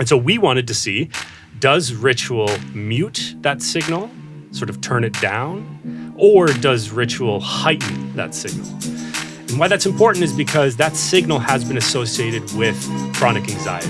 And so we wanted to see does ritual mute that signal, sort of turn it down, or does ritual heighten that signal? And why that's important is because that signal has been associated with chronic anxiety.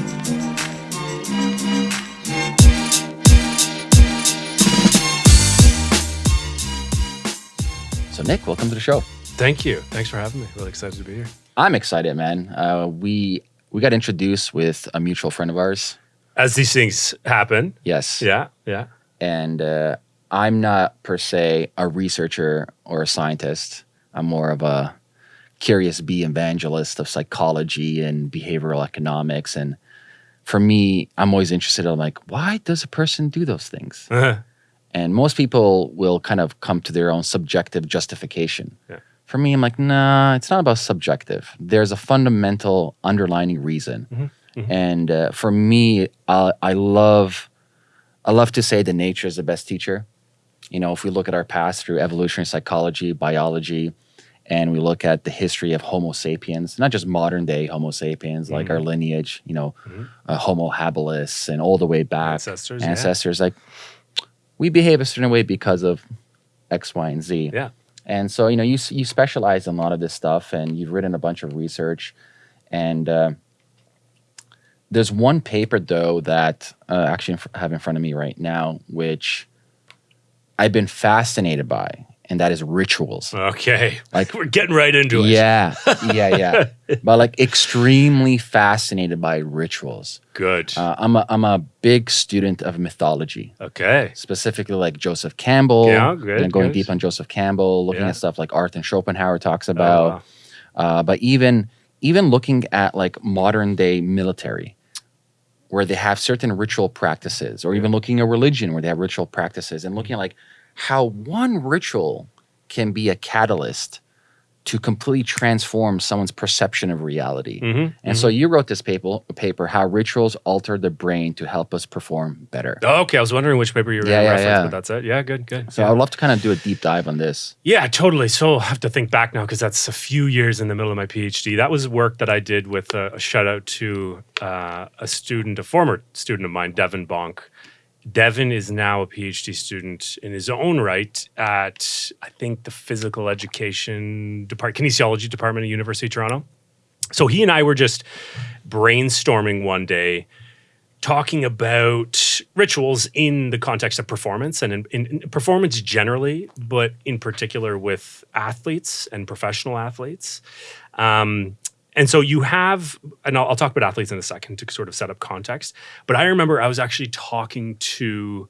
So, Nick, welcome to the show. Thank you. Thanks for having me. Really excited to be here. I'm excited, man. Uh, we we got introduced with a mutual friend of ours. As these things happen. Yes. Yeah. Yeah. And uh, I'm not per se a researcher or a scientist. I'm more of a curious bee evangelist of psychology and behavioral economics. And for me, I'm always interested in like, why does a person do those things? Uh-huh. And most people will kind of come to their own subjective justification. Yeah. For me, I'm like, nah, it's not about subjective. There's a fundamental underlining reason. Mm-hmm. And uh, for me, I, I love, I love to say that nature is the best teacher. You know, if we look at our past through evolutionary psychology, biology, and we look at the history of Homo sapiens, not just modern day Homo sapiens, like Mm-hmm. our lineage, you know, uh, Homo habilis, and all the way back Ancestors, yeah. ancestors, like we behave a certain way because of X, Y, and Z. Yeah. And so, you know, you you specialize in a lot of this stuff, and you've written a bunch of research. And uh, there's one paper though that uh, actually have in front of me right now, which I've been fascinated by, and that is rituals. Okay. Like- we're getting right into it. Yeah, yeah, yeah. but like extremely fascinated by rituals. Good. Uh, I'm a I'm a big student of mythology okay. specifically like Joseph Campbell. Yeah, good, And going good. deep on Joseph Campbell, looking Yeah. at stuff like Arthur Schopenhauer talks Oh, about, wow. uh, but even even looking at like modern day military, where they have certain ritual practices, or even looking at religion where they have ritual practices, and looking at like how one ritual can be a catalyst to completely transform someone's perception of reality. Mhm, And so you wrote this paper, paper, how rituals alter the brain to help us perform better. Okay, I was wondering which paper you were Yeah, yeah, reference, yeah. but that's it. Yeah, good, good. So yeah. I'd love to kind of do a deep dive on this. Yeah, totally. So I have to think back now because that's a few years in the middle of my PhD. That was work that I did with a, a shout out to uh, a student, a former student of mine, Devin Bonk. Devin is now a PhD student in his own right at, I think, the physical education department, kinesiology department at University of Toronto. So he and I were just brainstorming one day talking about rituals in the context of performance and in, in, in performance generally, but in particular with athletes and professional athletes. Um, and so you have, and I'll, I'll talk about athletes in a second to sort of set up context. But I remember I was actually talking to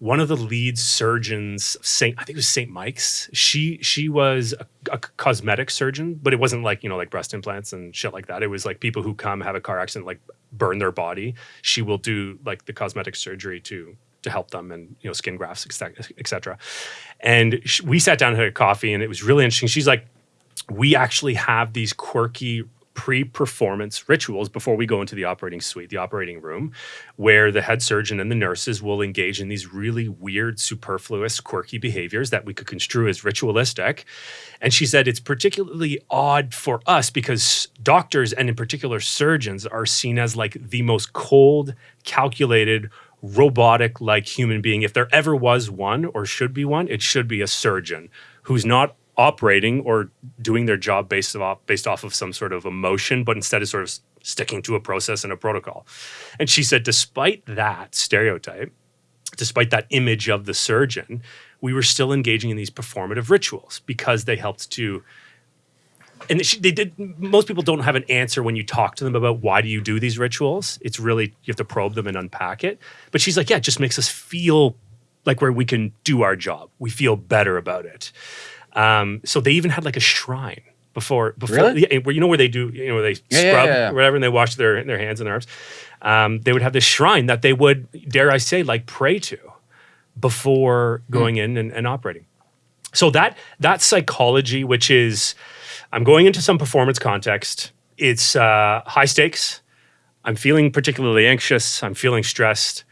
one of the lead surgeons Saint, I think it was Saint Mike's. She she was a, a cosmetic surgeon, but it wasn't like you know like breast implants and shit like that. It was like people who come have a car accident, like burn their body. She will do like the cosmetic surgery to to help them and you know skin grafts, etc. And we sat down and had a coffee, and it was really interesting. She's like, we actually have these quirky pre-performance rituals before we go into the operating suite, the operating room, where the head surgeon and the nurses will engage in these really weird, superfluous, quirky behaviors that we could construe as ritualistic. And she said it's particularly odd for us because doctors and in particular surgeons are seen as like the most cold, calculated, robotic like human being. If there ever was one or should be one, it should be a surgeon who's not operating or doing their job based off based off of some sort of emotion, but instead is sort of sticking to a process and a protocol. And she said, despite that stereotype, despite that image of the surgeon, we were still engaging in these performative rituals because they helped to. And they did. Most people don't have an answer when you talk to them about why do you do these rituals. It's really you have to probe them and unpack it. But she's like, yeah, it just makes us feel like where we can do our job. We feel better about it. Um, so they even had like a shrine before before Really? yeah, where you know where they do you know where they Yeah, scrub yeah, or whatever and they wash their their hands and their arms. Um, they would have this shrine that they would dare I say like pray to before going in and, and operating. So that that psychology, which is I'm going into some performance context. It's uh, high stakes. I'm feeling particularly anxious. I'm feeling stressed.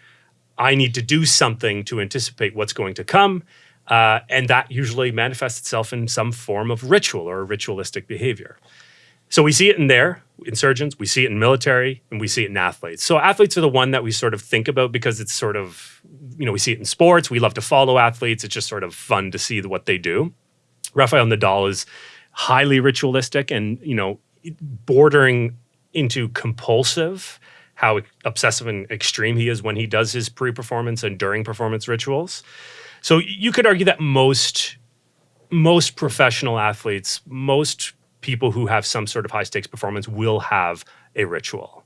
I need to do something to anticipate what's going to come. Uh, and that usually manifests itself in some form of ritual or ritualistic behavior. So we see it in there. insurgents, we see it in military, and we see it in athletes. So athletes are the one that we sort of think about because it's sort of, you know, we see it in sports. We love to follow athletes. It's just sort of fun to see what they do. Rafael Nadal is highly ritualistic and, you know, bordering into compulsive how obsessive and extreme he is when he does his pre-performance and during performance rituals. So you could argue that most most professional athletes, most people who have some sort of high stakes performance will have a ritual.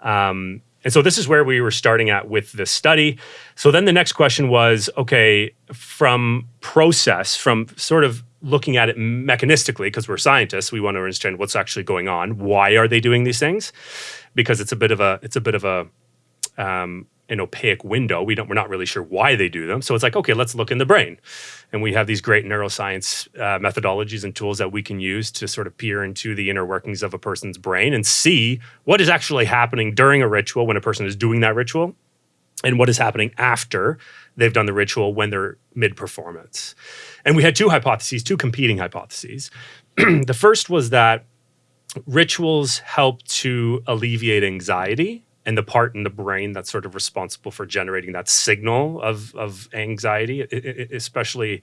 Um, and so this is where we were starting at with this study. So then the next question was okay, from process, from sort of looking at it mechanistically, because we're scientists, we want to understand what's actually going on. Why are they doing these things? Because it's a bit of a it's a bit of a um, an opaque window. We don't, we're not really sure why they do them. So it's like, okay, let's look in the brain. And we have these great neuroscience uh, methodologies and tools that we can use to sort of peer into the inner workings of a person's brain and see what is actually happening during a ritual when a person is doing that ritual and what is happening after they've done the ritual when they're mid performance. And we had two hypotheses, two competing hypotheses. the first was that rituals help to alleviate anxiety and the part in the brain that's sort of responsible for generating that signal of, of anxiety, especially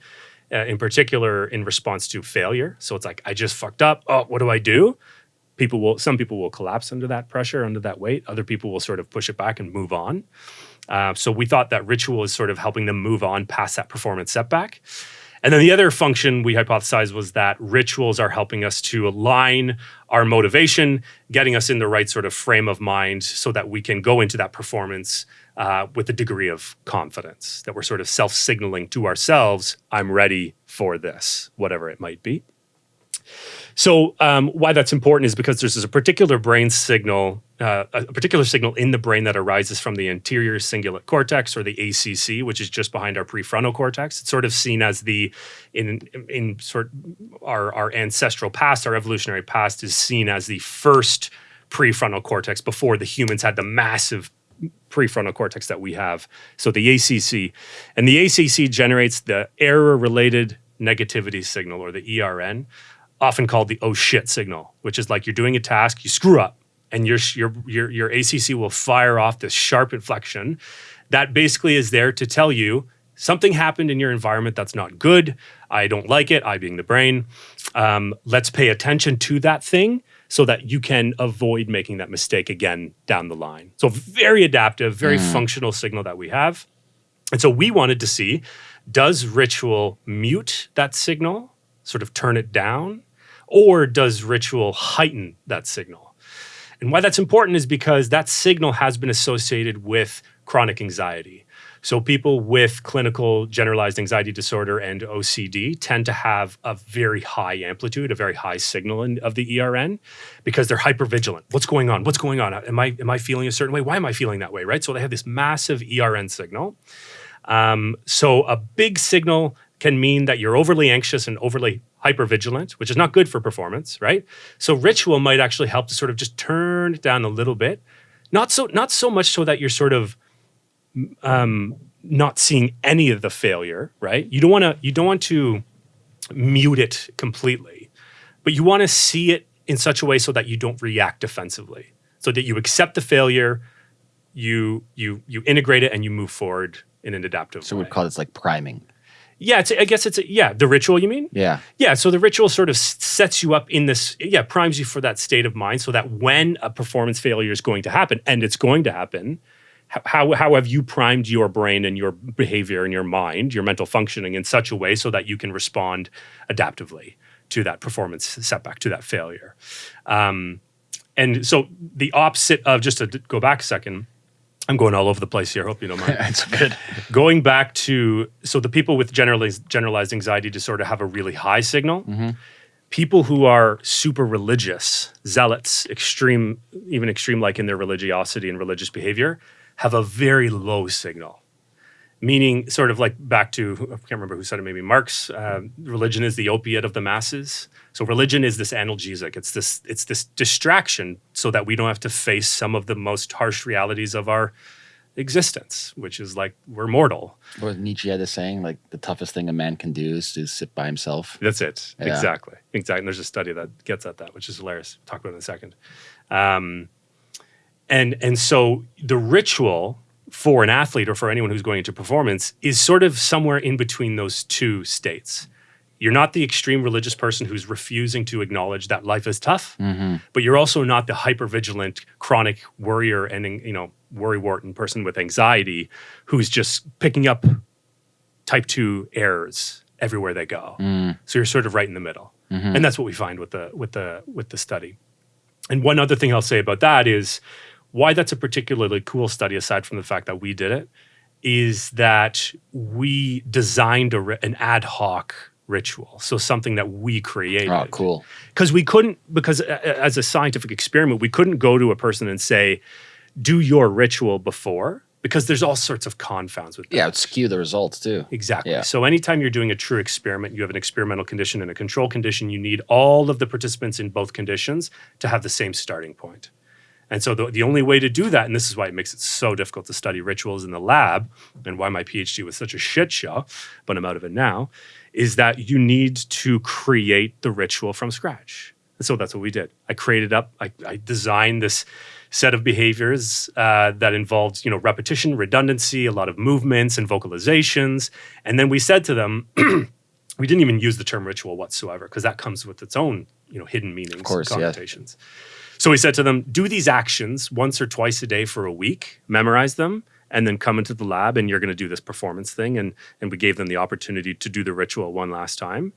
uh, in particular in response to failure. So it's like, I just fucked up. Oh, what do I do? People will, some people will collapse under that pressure, under that weight. Other people will sort of push it back and move on. Uh, so we thought that ritual is sort of helping them move on past that performance setback. And then the other function we hypothesized was that rituals are helping us to align our motivation, getting us in the right sort of frame of mind so that we can go into that performance uh, with a degree of confidence, that we're sort of self signaling to ourselves, I'm ready for this, whatever it might be. So um, why that's important is because there's a particular brain signal, uh, a particular signal in the brain that arises from the anterior cingulate cortex or the ACC, which is just behind our prefrontal cortex. It's sort of seen as the in in sort our our ancestral past, our evolutionary past is seen as the first prefrontal cortex before the humans had the massive prefrontal cortex that we have. So the ACC, and the ACC generates the error related negativity signal or the ERN often called the oh shit signal, which is like you're doing a task, you screw up, and your your your your ACC will fire off this sharp inflection that basically is there to tell you something happened in your environment that's not good. I don't like it. I being the brain. Um, let's pay attention to that thing so that you can avoid making that mistake again down the line. So very adaptive, very mm. functional signal that we have. And so we wanted to see does ritual mute that signal, sort of turn it down, or does ritual heighten that signal? And why that's important is because that signal has been associated with chronic anxiety. So people with clinical generalized anxiety disorder and OCD tend to have a very high amplitude, a very high signal in, of the ERN because they're hypervigilant. What's going on? What's going on? Am I am I feeling a certain way? Why am I feeling that way? Right? So they have this massive ERN signal. Um, so a big signal can mean that you're overly anxious and overly hypervigilant, which is not good for performance, right? So ritual might actually help to sort of just turn it down a little bit. Not so not so much so that you're sort of um, not seeing any of the failure, right? You don't want to you don't want to mute it completely, but you want to see it in such a way so that you don't react defensively, so that you accept the failure, you you you integrate it, and you move forward in an adaptive so way. So we'd call this like priming. Yeah, I guess it's a, yeah the ritual. You mean? Yeah. Yeah. So the ritual sort of sets you up in this. Yeah, primes you for that state of mind, so that when a performance failure is going to happen, and it's going to happen, how how have you primed your brain and your behavior and your mind, your mental functioning in such a way so that you can respond adaptively to that performance setback, to that failure. Um, and so the opposite of just to go back a second I'm going all over the place here. Hope you don't mind. it's good. Going back to so the people with generalized generalized anxiety disorder have a really high signal. Mm-hmm. People who are super religious, zealots, extreme, even extreme like in their religiosity and religious behavior, have a very low signal. Meaning, sort of like back to I can't remember who said it. Maybe Marx. Uh, religion is the opiate of the masses. So religion is this analgesic. It's this it's this distraction so that we don't have to face some of the most harsh realities of our existence, which is like we're mortal. Or Nietzsche had a saying, like the toughest thing a man can do is to sit by himself. That's it. Yeah. Exactly. Exactly. And there's a study that gets at that, which is hilarious. We'll talk about it in a second. Um, and and so the ritual for an athlete or for anyone who's going into performance is sort of somewhere in between those two states. You're not the extreme religious person who's refusing to acknowledge that life is tough, mm-hmm. but you're also not the hyper vigilant, chronic worrier and you know worry wart person with anxiety who's just picking up type two errors everywhere they go. Mm. So you're sort of right in the middle, mm-hmm. and that's what we find with the with the with the study. And one other thing I'll say about that is why that's a particularly cool study, aside from the fact that we did it, is that we designed a, an ad hoc ritual. So something that we created. Oh, cool. Because we couldn't, because a- a- as a scientific experiment, we couldn't go to a person and say, do your ritual before, because there's all sorts of confounds with that. Yeah, it would skew the results too. Exactly. Yeah. So anytime you're doing a true experiment, you have an experimental condition and a control condition, you need all of the participants in both conditions to have the same starting point. And so the, the only way to do that, and this is why it makes it so difficult to study rituals in the lab and why my PhD was such a shit show, but I'm out of it now, is that you need to create the ritual from scratch. And so that's what we did. I created up, I, I designed this set of behaviors uh, that involved, you know, repetition, redundancy, a lot of movements and vocalizations. And then we said to them, we didn't even use the term ritual whatsoever because that comes with its own, you know, hidden meanings course, and yeah. So we said to them, do these actions once or twice a day for a week, memorize them, and then come into the lab and you're going to do this performance thing. And, and we gave them the opportunity to do the ritual one last time.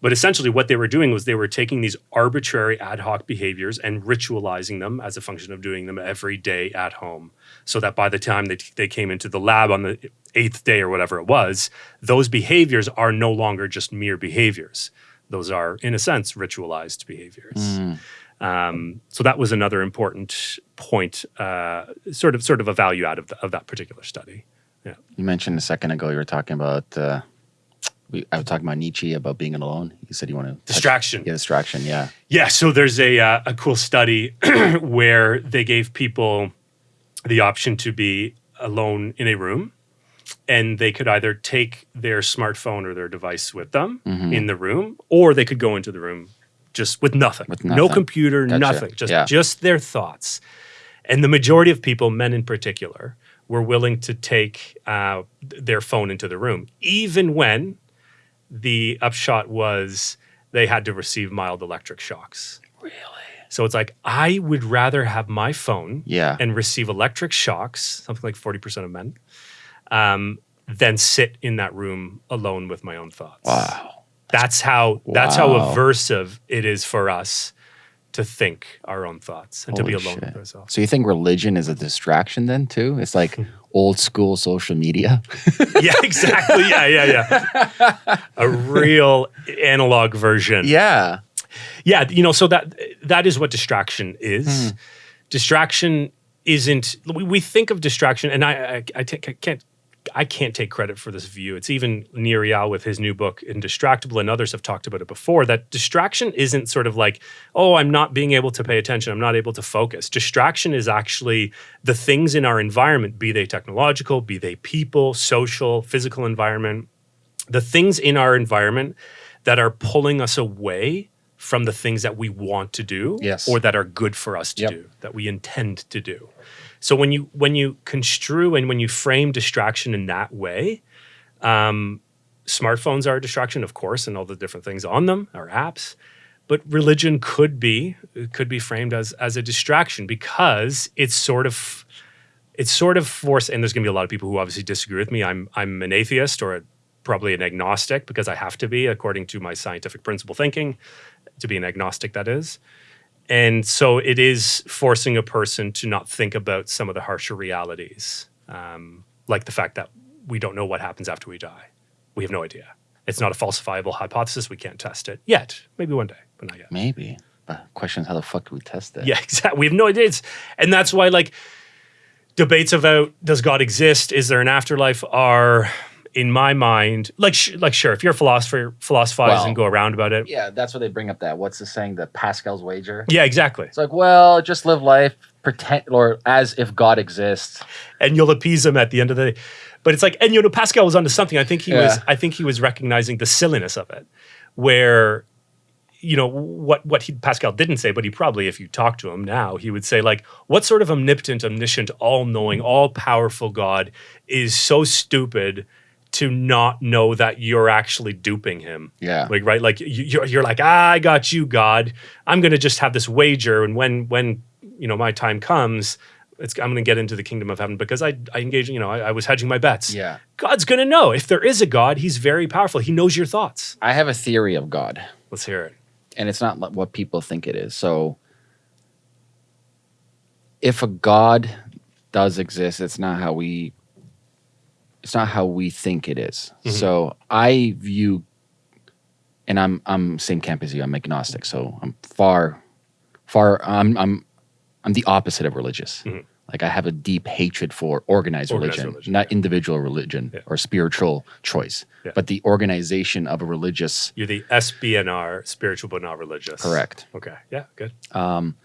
But essentially, what they were doing was they were taking these arbitrary ad hoc behaviors and ritualizing them as a function of doing them every day at home. So that by the time they, they came into the lab on the eighth day or whatever it was, those behaviors are no longer just mere behaviors. Those are, in a sense, ritualized behaviors. Mm. Um, so that was another important point, uh, sort of sort of a value out of, the, of that particular study. Yeah. You mentioned a second ago you were talking about. Uh, we, I was talking about Nietzsche about being alone. You said you want to Distraction. Yeah, distraction. Yeah. Yeah, so there's a uh, a cool study where they gave people the option to be alone in a room, and they could either take their smartphone or their device with them Mm-hmm. in the room, or they could go into the room just with nothing, With no computer, Gotcha. nothing, just Yeah. just their thoughts. And the majority of people, men in particular, were willing to take uh, their phone into the room, even when the upshot was they had to receive mild electric shocks. Really? So it's like I would rather have my phone Yeah. and receive electric shocks, something like forty percent of men, um, than sit in that room alone with my own thoughts. Wow. That's how that's how aversive it is for us to think our own thoughts and to be alone shit. with ourselves. So you think religion is a distraction then too? It's like old school social media. yeah, exactly. Yeah, yeah, yeah. A real analog version. yeah. Yeah, you know, so that that is what distraction is. Hmm. Distraction isn't. We, we think of distraction, and I I, I, I can't. I can't take credit for this view. It's even Nir Eyal with his new book, Indistractable, and others have talked about it before. That distraction isn't sort of like, oh, I'm not being able to pay attention. I'm not able to focus. Distraction is actually the things in our environment, be they technological, be they people, social, physical environment, the things in our environment that are pulling us away from the things that we want to do Yes. or that are good for us to Yep. do that we intend to do so when you when you construe and when you frame distraction in that way um, smartphones are a distraction of course and all the different things on them are apps but religion could be could be framed as as a distraction because it's sort of it's sort of force and there's going to be a lot of people who obviously disagree with me. I'm i'm an atheist or a, probably an agnostic because i have to be according to my scientific principle thinking to be an agnostic that is and so it is forcing a person to not think about some of the harsher realities um, like the fact that we don't know what happens after we die we have no idea it's not a falsifiable hypothesis we can't test it yet maybe one day but not yet Maybe. But question is how the fuck do we test that? yeah, exactly. We have no idea. It's, and that's why, like, debates about does God exist? Is there an afterlife? Are in my mind, like, sh- like, sure, if you're a philosopher, philosophize Well- and go around about it. Yeah, that's what they bring up that. What's the saying? The Pascal's wager? Yeah, exactly. It's like, well, just live life, pretend, or as if God exists. And you'll appease him at the end of the day. But it's like, and you know, Pascal was onto something. I think he was. I think he was recognizing the silliness of it, where you know what what he, Pascal didn't say, but he probably, if you talk to him now, he would say like, "What sort of omnipotent, omniscient, all-knowing, all-powerful God is so stupid to not know that you're actually duping him?" Yeah. like right, like you- you're you're like, ah, "I got you, God. I'm going to just have this wager, and when when you know my time comes." It's, I'm going to get into the kingdom of heaven because I, I engage, you know, I, I was hedging my bets. Yeah. God's going to know. If there is a God, he's very powerful. He knows your thoughts. I have a theory of God. Let's hear it. and it's not what people think it is. So, if a God does exist, it's not how we. It's not how we think it is. Mhm. So I view, and I'm I'm same camp as you. I'm agnostic, so I'm far, far. I'm I'm I'm the opposite of religious. Mhm. Like I have a deep hatred for organized, Organized religion, religion, not yeah. individual religion Yeah. or spiritual choice, Yeah. but the organization of a religious. You're the SBNR, spiritual but not religious. Correct. Okay. Yeah. Good. Um,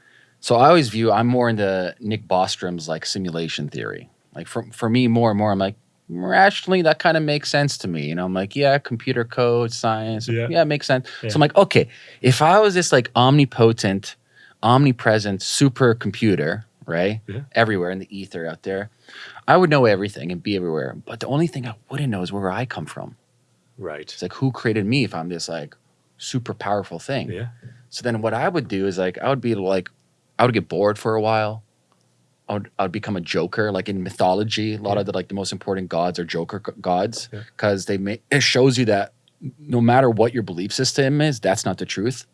so I always view I'm more into Nick Bostrom's like simulation theory. Like for for me, more and more, I'm like rationally that kind of makes sense to me. You know, I'm like, yeah, computer code, science, Yeah. yeah, it makes sense. Yeah. So I'm like, okay, if I was this like omnipotent, omnipresent supercomputer, right, Yeah. everywhere in the ether out there, I would know everything and be everywhere. But the only thing I wouldn't know is where I come from. Right. It's like who created me if I'm this like super powerful thing. Yeah. So then what I would do is like I would be like I would get bored for a while. I would I would become a joker. Like in mythology, a lot Yeah. of the like the most important gods are joker gods Yeah. because they make it shows you that no matter what your belief system is, that's not the truth.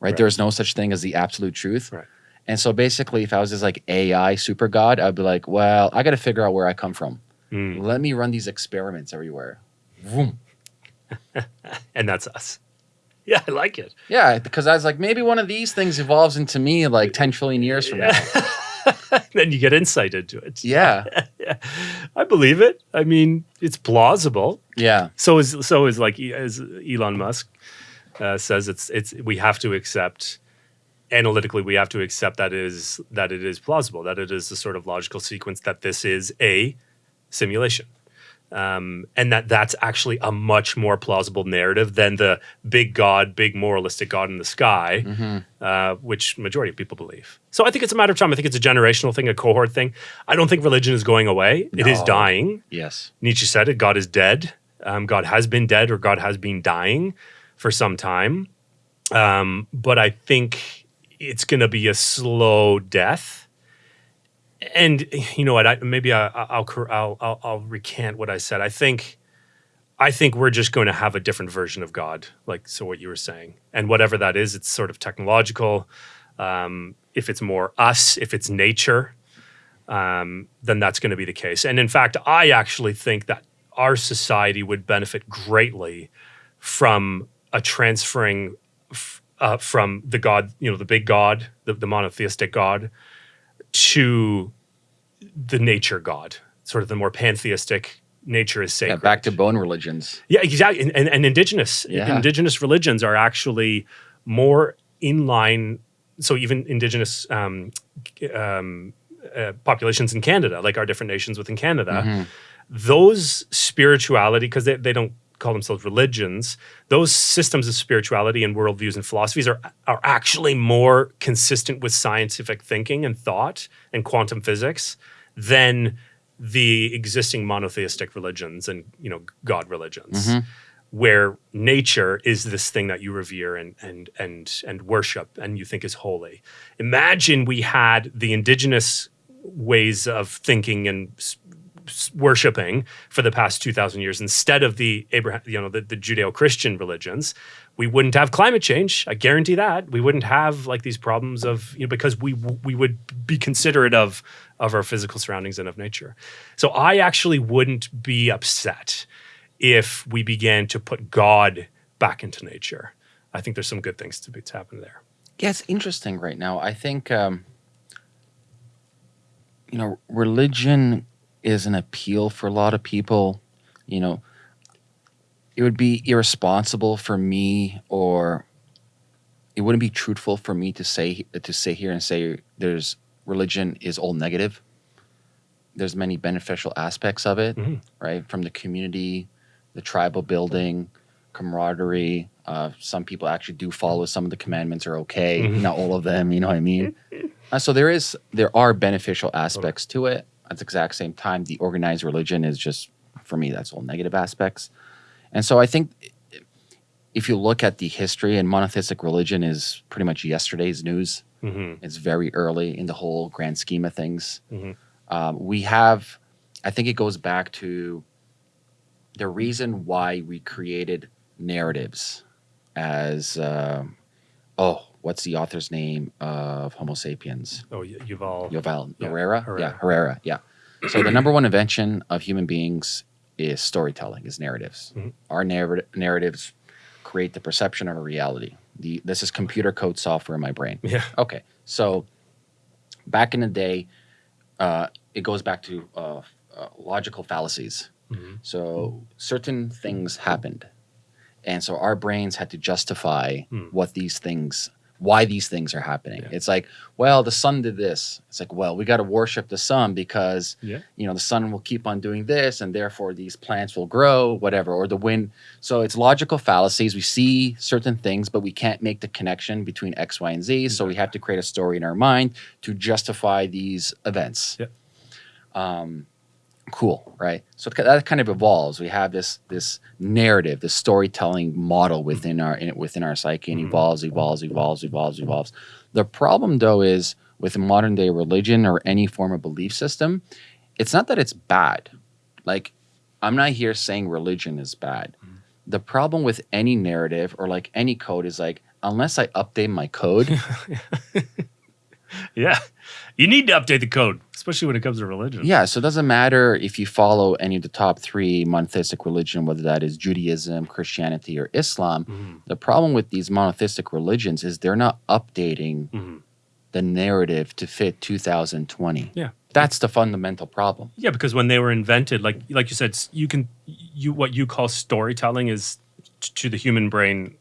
Right? Right. There's no such thing as the absolute truth. Right. And so basically, if I was this like AI super god, I'd be like, well, I got to figure out where I come from. Mm. Let me run these experiments everywhere. And that's us. Yeah, I like it. Yeah, because I was like, maybe one of these things evolves into me like 10 trillion years from now. then you get insight into it. Yeah. yeah. I believe it. I mean, it's plausible. Yeah. So is so is like as Elon Musk uh, says it's it's we have to accept analytically we have to accept that is that it is plausible that it is the sort of logical sequence that this is a simulation um, and that that's actually a much more plausible narrative than the big god big moralistic god in the sky hmm uh, which majority of people believe. So I think it's a matter of time. I think it's a generational thing, a cohort thing. I don't think religion is going away. It is dying. Yes. Nietzsche said it. God is dead. Um, God has been dead, or God has been dying for some time. Um, but I think it's going to be a slow death. And you know what? I, maybe I, I'll, I'll I'll I'll recant what I said. I think I think we're just going to have a different version of God, like so what you were saying, and whatever that is, it's sort of technological. Um, if it's more us, if it's nature, um, then that's going to be the case. And in fact, I actually think that our society would benefit greatly from a transferring uh, from the God, you know, the big God, the, the monotheistic God, to the nature God, sort of the more pantheistic nature is Yeah, sacred. back to bone religions. Yeah, exactly. And, and, and indigenous Yeah. indigenous religions are actually more in line. So even indigenous um, um, uh, populations in Canada, like our different nations within Canada, Mhm. those spirituality because they, they don't call themselves religions those systems of spirituality and worldviews and philosophies are are actually more consistent with scientific thinking and thought and quantum physics than the existing monotheistic religions and you know god religions Mhm. where nature is this thing that you revere and and and and worship and you think is holy imagine we had the indigenous ways of thinking and worshiping for the past 2000 years instead of the abraham you know the, the judeo-christian religions we wouldn't have climate change. I guarantee that. We wouldn't have like these problems of you know because we we would be considerate of of our physical surroundings and of nature. So i actually wouldn't be upset if we began to put god back into nature. I think there's some good things to be to happen there. Yeah, it's interesting right now. I think, um, you know, religion is an appeal for a lot of people. You know, it would be irresponsible for me, or it wouldn't be truthful for me to say to sit here and say there's religion is all negative. There's many beneficial aspects of it, Mhm. right? From the community, the tribal building, camaraderie. Uh, some people actually do follow some of the commandments are okay, Mhm. not all of them. You know what I mean? Uh, so there is there are beneficial aspects to it. At the exact same time, the organized religion is just for me that's all negative aspects. And so I think if you look at the history and monotheistic religion is pretty much yesterday's news. hmm It's very early in the whole grand scheme of things. Mhm. Um, we have, I think it goes back to the reason why we created narratives as, um oh, what's the author's name of Homo sapiens? Oh, y- Yuval. Yeah, Harari? Yeah, Harari. Yeah. So the number one invention of human beings is storytelling, is narratives. Mhm. Our narr- narratives create the perception of a reality. The, this is computer code software in my brain. Yeah. Okay, so back in the day, uh, it goes back to uh, uh, logical fallacies. Mhm. So certain things happened, and so our brains had to justify Hmm. what these things, why these things are happening. Yeah. It's like, well, the sun did this. It's like, well, we got to worship the sun because Yeah. you know the sun will keep on doing this, and therefore these plants will grow, whatever, or the wind. So it's logical fallacies. We see certain things, but we can't make the connection between X, Y, and Z. So we have to create a story in our mind to justify these events. Yeah. Um, cool, right? So that kind of evolves. We have this this narrative, this storytelling model within our in, within our psyche, and Mhm. evolves, evolves, evolves, evolves, evolves. The problem, though, is with modern day religion or any form of belief system, it's not that it's bad. Like, I'm not here saying religion is bad. Mhm. The problem with any narrative or like any code is like, unless I update my code, Yeah. You need to update the code, especially when it comes to religion. yeah. So it doesn't matter if you follow any of the top three monotheistic religion, whether that is Judaism, Christianity, or Islam. Mhm. The problem with these monotheistic religions is they're not updating Mhm. the narrative to fit 2020. Yeah. That's the fundamental problem. Yeah, because when they were invented, like like you said, you can you what you call storytelling is to the human brain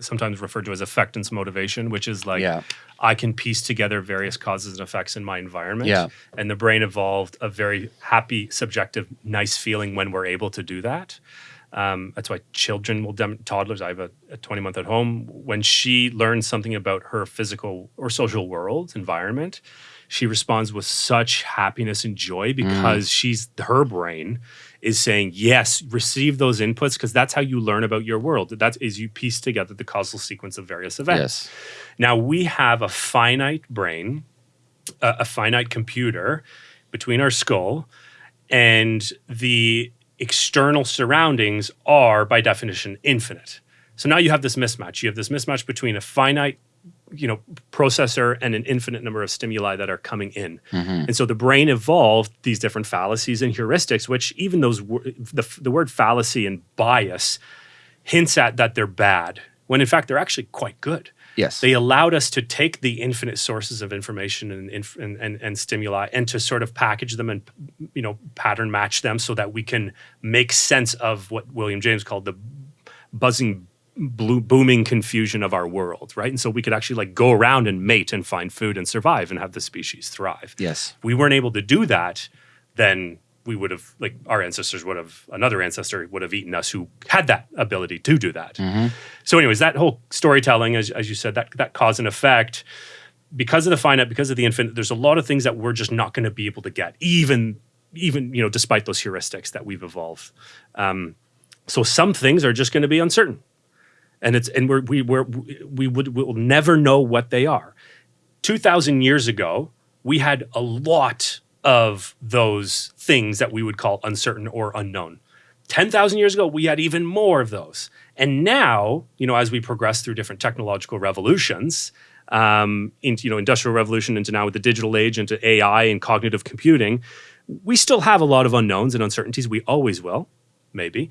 sometimes referred to as affectance motivation, which is like yeah. I can piece together various causes and effects in my environment. Yeah. And the brain evolved a very happy, subjective, nice feeling when we're able to do that. Um, that's why children will, dem- toddlers, I have a, a 20 month at home. When she learns something about her physical or social world environment, she responds with such happiness and joy because she's her brain is saying yes receive those inputs because that's how you learn about your world that is you piece together the causal sequence of various events Yes. now we have a finite brain, a, a finite computer between our skull, and the external surroundings are by definition infinite. So now you have this mismatch. You have this mismatch between a finite, you know, processor and an infinite number of stimuli that are coming in. Mhm. And so the brain evolved these different fallacies and heuristics, which even those the, the word fallacy and bias hints at that they're bad, when in fact they're actually quite good Yes. they allowed us to take the infinite sources of information and, inf- and, and, and stimuli and to sort of package them and you know pattern match them so that we can make sense of what william james called the buzzing blue, booming confusion of our world right and so we could actually like go around and mate and find food and survive and have the species thrive yes. if we weren't able to do that then we would have like our ancestors would have another ancestor would have eaten us who had that ability to do that Mhm. so, anyways, that whole storytelling, as, as you said, that that cause and effect, because of the finite, because of the infinite, there's a lot of things that we're just not going to be able to get, even even you know, despite those heuristics that we've evolved. Um, so some things are just going to be uncertain, and it's and we're, we we're, we would will never know what they are. Two thousand years ago, we had a lot of those things that we would call uncertain or unknown. 10,000 years ago, we had even more of those. And now, you know, as we progress through different technological revolutions, um, into, you know, industrial revolution into now with the digital age, into AI and cognitive computing, we still have a lot of unknowns and uncertainties. We always will, maybe.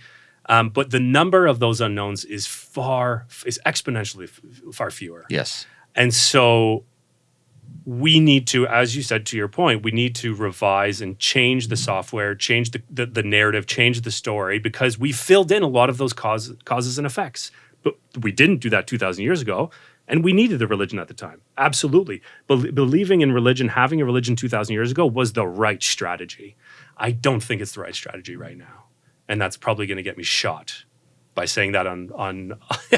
Um, but the number of those unknowns is far, is exponentially far fewer. Yes. And so we need to, as you said to your point, we need to revise and change the software, change the, the, the narrative, change the story, because we filled in a lot of those causes, causes and effects. But we didn't do that 2,000 years ago. And we needed the religion at the time. Absolutely. Bel believing in religion, having a religion 2,000 years ago was the right strategy. I don't think it's the right strategy right now. And that's probably going to get me shot by saying that on on.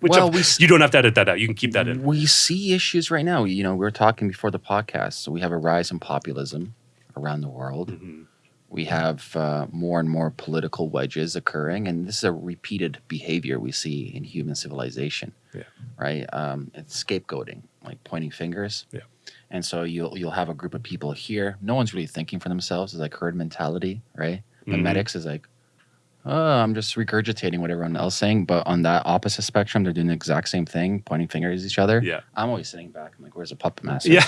which Well, I'm- we you don't have to edit that out. You can keep that in. We see issues right now. You know, we were talking before the podcast. So we have a rise in populism around the world. Mhm. We have uh, more and more political wedges occurring, and this is a repeated behavior we see in human civilization. Yeah. Right. Um, it's scapegoating, like pointing fingers. Yeah. And so you'll you'll have a group of people here. No one's really thinking for themselves. It's like herd mentality, right? The Mhm. medics is like, oh, I'm just regurgitating what everyone else is saying. But on that opposite spectrum, they're doing the exact same thing, pointing fingers at each other. Yeah. I'm always sitting back. I'm like, where's the puppet master? Yeah.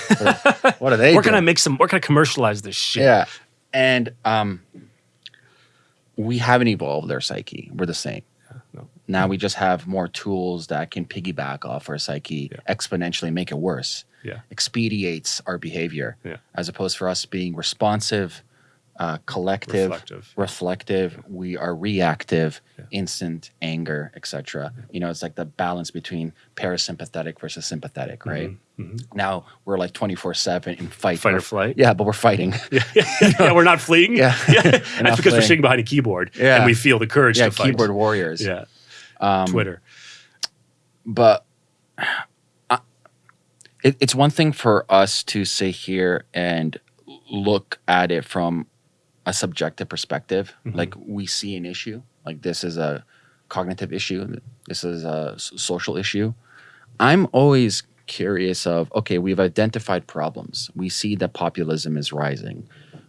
What, what are they? Where can I make some? Where can I commercialize this shit? Yeah. And um, we haven't evolved our psyche. We're the same. no. Now we just have more tools that can piggyback off our psyche Yeah. exponentially, make it worse. Yeah. Expediates our behavior Yeah. as opposed for us being responsive, uh, collective, Reflective. reflective. We are reactive, Yeah. instant anger, etc. You know, it's like the balance between parasympathetic versus sympathetic, right? Mhm. Now we're like 24 7 in fight. Fight or flight. Yeah, but we're fighting. Yeah, yeah, we're not fleeing. Yeah. yeah. That's because we're sitting behind a keyboard Yeah. and we feel the courage yeah, to fight. keyboard warriors. Yeah, Um, Twitter. But uh, it, it's one thing for us to sit here and look at it from a subjective perspective. Mhm. Like we see an issue, like this is a cognitive issue, this is a social issue. I'm always curious of okay, we've identified problems. We see that populism is rising.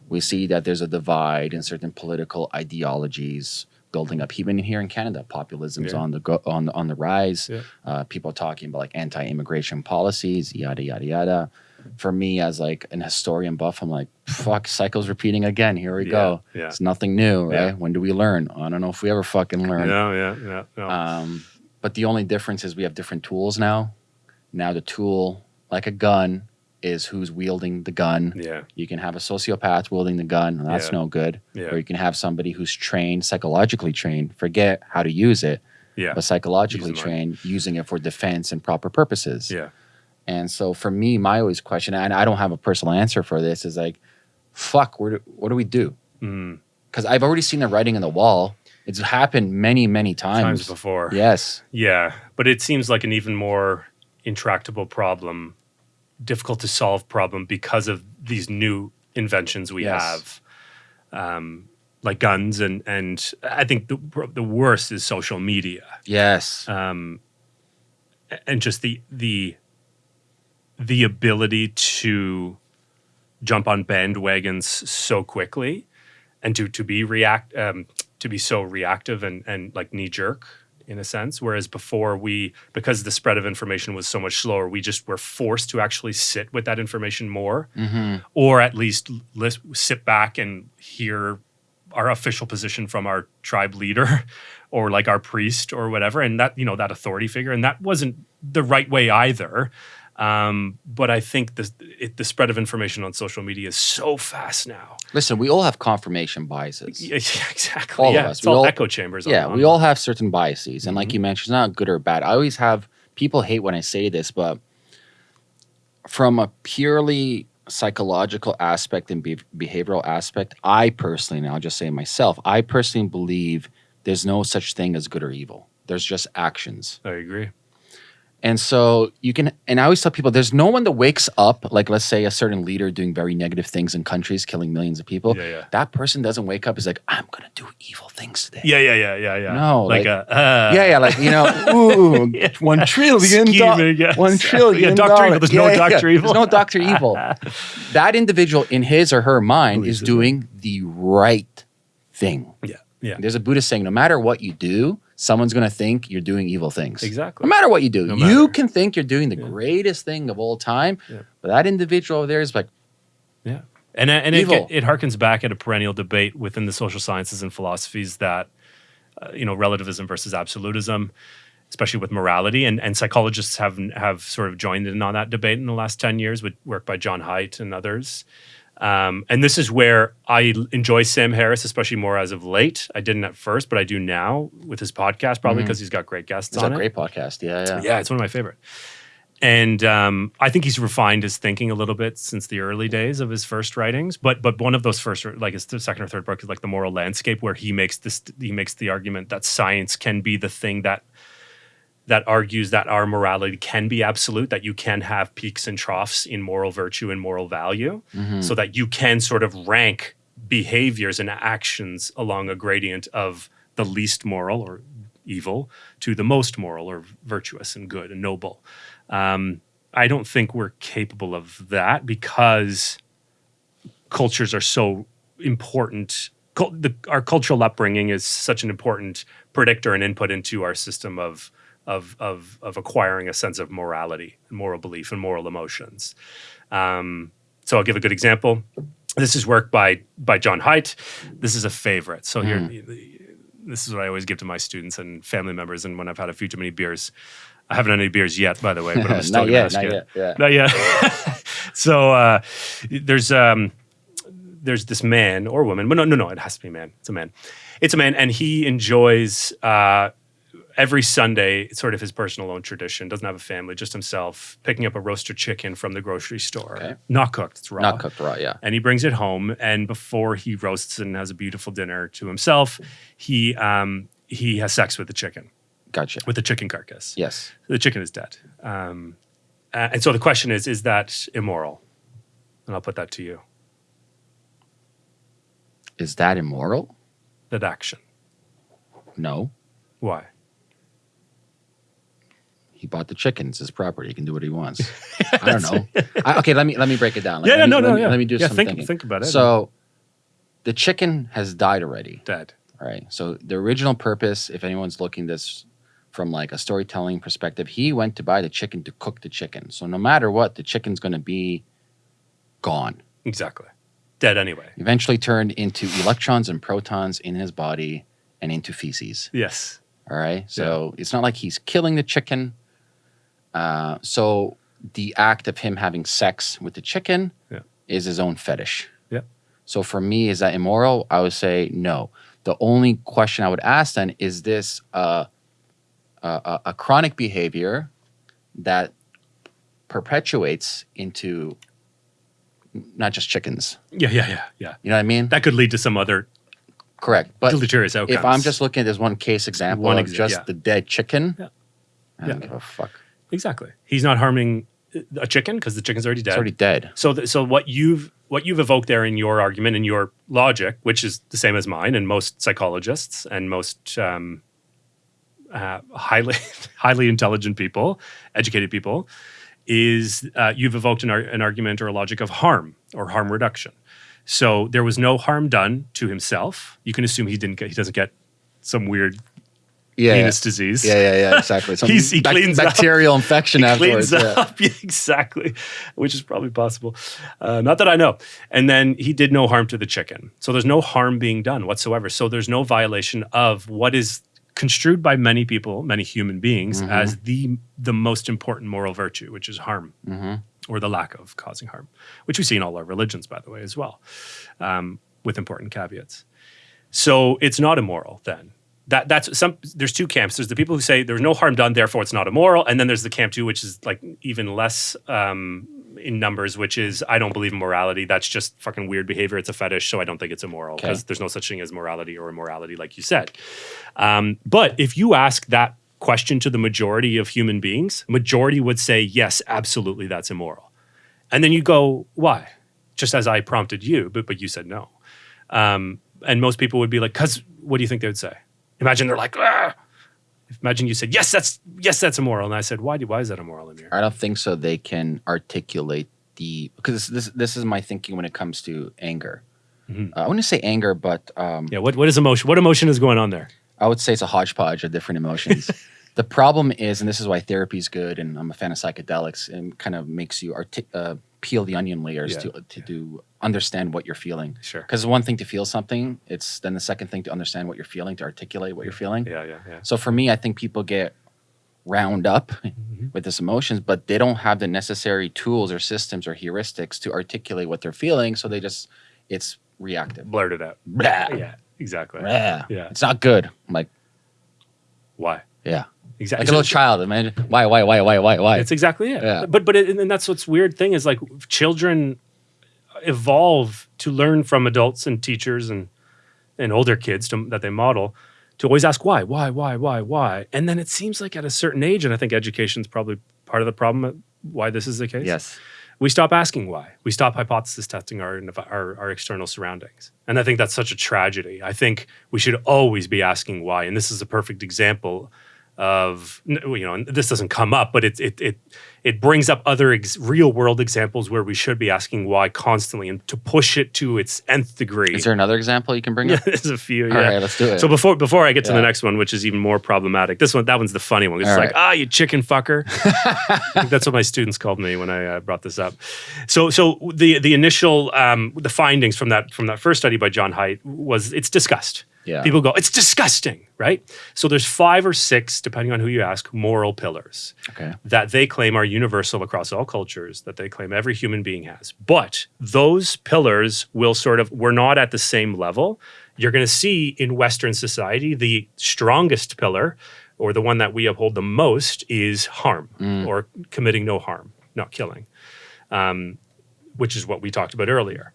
We see that there's a divide in certain political ideologies building up. Even here in Canada, populism's Yeah. on the go, on on the rise. Yeah. Uh, people talking about like anti-immigration policies, yada yada yada. For me, as like an historian buff, I'm like, fuck, cycle's repeating again. Here we Yeah, go. yeah. It's nothing new, right? Yeah. When do we learn? I don't know if we ever fucking learn. Yeah, yeah, yeah. No. Um, but the only difference is we have different tools now. Now the tool, like a gun, is who's wielding the gun. yeah, You can have a sociopath wielding the gun, and that's no good. yeah, Or you can have somebody who's trained, psychologically trained, forget how to use it, yeah, but psychologically Use the mind. trained, using it for defense and proper purposes. yeah. And so for me, my always question, and I don't have a personal answer for this, is like, fuck, where do, what do we do? Mm. Because I've already seen the writing on the wall. It's happened many, many times. Times before. Yes. Yeah, but it seems like an even more intractable problem, difficult to solve problem because of these new inventions we Yes. have, um, like guns and and I think the the worst is social media, Yes. um, and just the the the ability to jump on bandwagons so quickly and to to be react um, to be so reactive and and like knee jerk in a sense. Whereas before we because the spread of information was so much slower we just were forced to actually sit with that information more. Hmm or at least sit back and hear our official position from our tribe leader or like our priest or whatever. And that you know that authority figure. And that wasn't the right way either um, but i think the, it, the spread of information on social media is so fast now Listen, we all have confirmation biases. yeah, exactly All of us. it's We all, all- echo chambers Yeah, on, we on- all have certain biases. And like Mhm. you mentioned, it's not good or bad. I always have people hate when I say this, but from a purely psychological aspect and be- behavioral aspect, I personally, and I'll just say myself, I personally believe there's no such thing as good or evil. There's just actions. i agree And so you can, and I always tell people there's no one that wakes up, like let's say a certain leader doing very negative things in countries, killing millions of people. yeah yeah That person doesn't wake up, is like, I'm going to do evil things today. yeah yeah yeah yeah yeah No, like, like- a uh, yeah, yeah, like you know, ooh, Yeah. one trillion, do- Scheming, yes. one trillion. Yeah, Dr. Evil. dollars. There's no Dr. Evil. There's no Doctor Evil. That individual in his or her mind is doing the right thing. yeah yeah There's a Buddhist saying, no matter what you do, someone's going to think you're doing evil things. exactly No matter what you do, No you can think you're doing the Yeah. greatest thing of all time, Yeah. but that individual over there is like, Yeah, and and it, it harkens back at a perennial debate within the social sciences and philosophies that uh, you know relativism versus absolutism, especially with morality, and and psychologists have have sort of joined in on that debate in the last ten years with work by John Haidt and others. Um, and this is where I enjoy Sam Harris, especially more as of late. I didn't at first, but I do now with his podcast, probably because he's got great guests it's on a it. great podcast. Yeah, yeah. Yeah, it's one of my favorite. and um, I think he's refined his thinking a little bit since the early days of his first writings. But but one of those first, like his second or third book, is like the moral landscape, where he makes this he makes the argument that science can be the thing that that argues that our morality can be absolute, that you can have peaks and troughs in moral virtue and moral value, Mm-hmm. so that you can sort of rank behaviors and actions along a gradient of the least moral or evil to the most moral or virtuous and good and noble. Um, I don't think we're capable of that because cultures are so important. Cul- the, our cultural upbringing is such an important predictor and input into our system of of of, of acquiring a sense of morality, moral belief, and moral emotions. Um, so I'll give a good example. This is work by by Jon Haidt. This is a favorite. So here, this is what I always give to my students and family members. And when I've had a few too many beers, I haven't had any beers yet, by the way, but I'm still not yet, ask not yet. Yeah. Not yet. so uh, there's um, there's this man or woman, but no, no, no, it has to be a man. It's a man. It's a man, and he enjoys uh, every Sunday, it's sort of his personal own tradition. Doesn't have a family, just himself, picking up a roasted chicken from the grocery store, Okay. not cooked, it's raw, Not cooked raw, yeah. and he brings it home. And before he roasts and has a beautiful dinner to himself, he um, he has sex with the chicken, Gotcha. with the chicken carcass. Yes. The chicken is dead. Um, and so the question is: Is that immoral? And I'll put that to you. Is that immoral? That action. No. Why? He bought the chickens, his property. He can do what he wants. I don't know. I, okay, let me let me break it down. Like, Yeah, let yeah, me, no, let no, me, yeah. Let me do Yeah, some think- think about it. So, the chicken has died already. Dead. All right. So the original purpose, if anyone's looking this from like a storytelling perspective, he went to buy the chicken to cook the chicken. So no matter what, the chicken's going to be gone. Exactly. Dead anyway. Eventually turned into electrons and protons in his body and into feces. Yes. All right. So it's not like he's killing the chicken. Uh, so the act of him having sex with the chicken Yeah. is his own fetish. Yeah. So for me, is that immoral? I would say no. The only question I would ask then is this uh, a, a, a chronic behavior that perpetuates into not just chickens. Yeah, yeah, yeah, yeah. You know what I mean? That could lead to some other Correct. But deleterious outcomes. if I'm just looking at this one case example One exa- just yeah. the dead chicken, Yeah. I don't Yeah. give a fuck. Exactly, he's not harming a chicken because the chicken's already dead. It's already dead. So, th- so what you've what you've evoked there in your argument and your logic, which is the same as mine and most psychologists and most um, uh, highly highly intelligent people, educated people, is uh, you've evoked an, ar- an argument or a logic of harm or harm reduction. So there was no harm done to himself. You can assume he didn't get he doesn't get some weird Yeah, penis disease. yeah, yeah, yeah, exactly. Some He's- he bac- cleans up. bacterial infection He afterwards. cleans yeah. up Yeah, exactly, which is probably possible. Uh, not that I know. And then he did no harm to the chicken, so there's no harm being done whatsoever. So there's no violation of what is construed by many people, many human beings, Mhm. as the the most important moral virtue, which is harm hmm or the lack of causing harm, which we see in all our religions, by the way, as well, um, with important caveats. So it's not immoral then. That that's some. There's two camps. There's the people who say there's no harm done, therefore it's not immoral, and then there's the camp two, which is like even less um, in numbers, which is I don't believe in morality. That's just fucking weird behavior. It's a fetish, so I don't think it's immoral Okay. because there's no such thing as morality or immorality, like you said. Um, but if you ask that question to the majority of human beings, majority would say yes, absolutely, that's immoral. And then you go, why? Just as I prompted you, but but you said no. Um, and most people would be like, because what do you think they would say? Imagine they're like, ah. Imagine you said, yes, that's yes, that's immoral. And I said, why do why is that immoral in here? I don't think so. They can articulate the because this this is my thinking when it comes to anger. Mhm. Uh, I wouldn't say anger, but um, Yeah, what what is emotion? What emotion is going on there? I would say it's a hodgepodge of different emotions. the problem is, and this is why therapy is good, and I'm a fan of psychedelics, and kind of makes you artic- uh, peel the onion layers Yeah, to to do understand what you're feeling. Sure. Because one thing to feel something, it's then the second thing to understand what you're feeling, to articulate what you're feeling. Yeah, yeah, yeah. So for me, I think people get round up Mhm. with this emotions, but they don't have the necessary tools or systems or heuristics to articulate what they're feeling. So they just, it's reactive. Blurt it out. Blah, Yeah, exactly. blah. Yeah. It's not good. I'm like, Why? yeah. Exactly. Like a little child. Imagine why, why, why, why, why, why? It's exactly it. Yeah. But but it, and that's what's weird thing is like children evolve to learn from adults and teachers and and older kids to, that they model to always ask why, why, why, why, why, and then it seems like at a certain age, and I think education is probably part of the problem why this is the case. yes. we stop asking why. We stop hypothesis testing our, our our external surroundings, and I think that's such a tragedy. I think we should always be asking why, and this is a perfect example of you know, and this doesn't come up, but it it it it brings up other ex- real world examples where we should be asking why constantly, and to push it to its nth degree. Is there another example you can bring yeah, up? there's a few. Yeah. right, let's do it. So before before I get to the next one, which is even more problematic, this one that one's the funny one. It's All like right. ah, you chicken fucker. That's what my students called me when I uh, brought this up. So so the the initial um, the findings from that from that first study by Jon Haidt was it's disgust. Yeah. People go, it's disgusting, right? So there's five or six, depending on who you ask, moral pillars okay. that they claim are universal across all cultures, that they claim every human being has. But those pillars will sort of, we're not at the same level. You're going to see in Western society, the strongest pillar, or the one that we uphold the most, is harm or committing no harm, not killing, um, which is what we talked about earlier.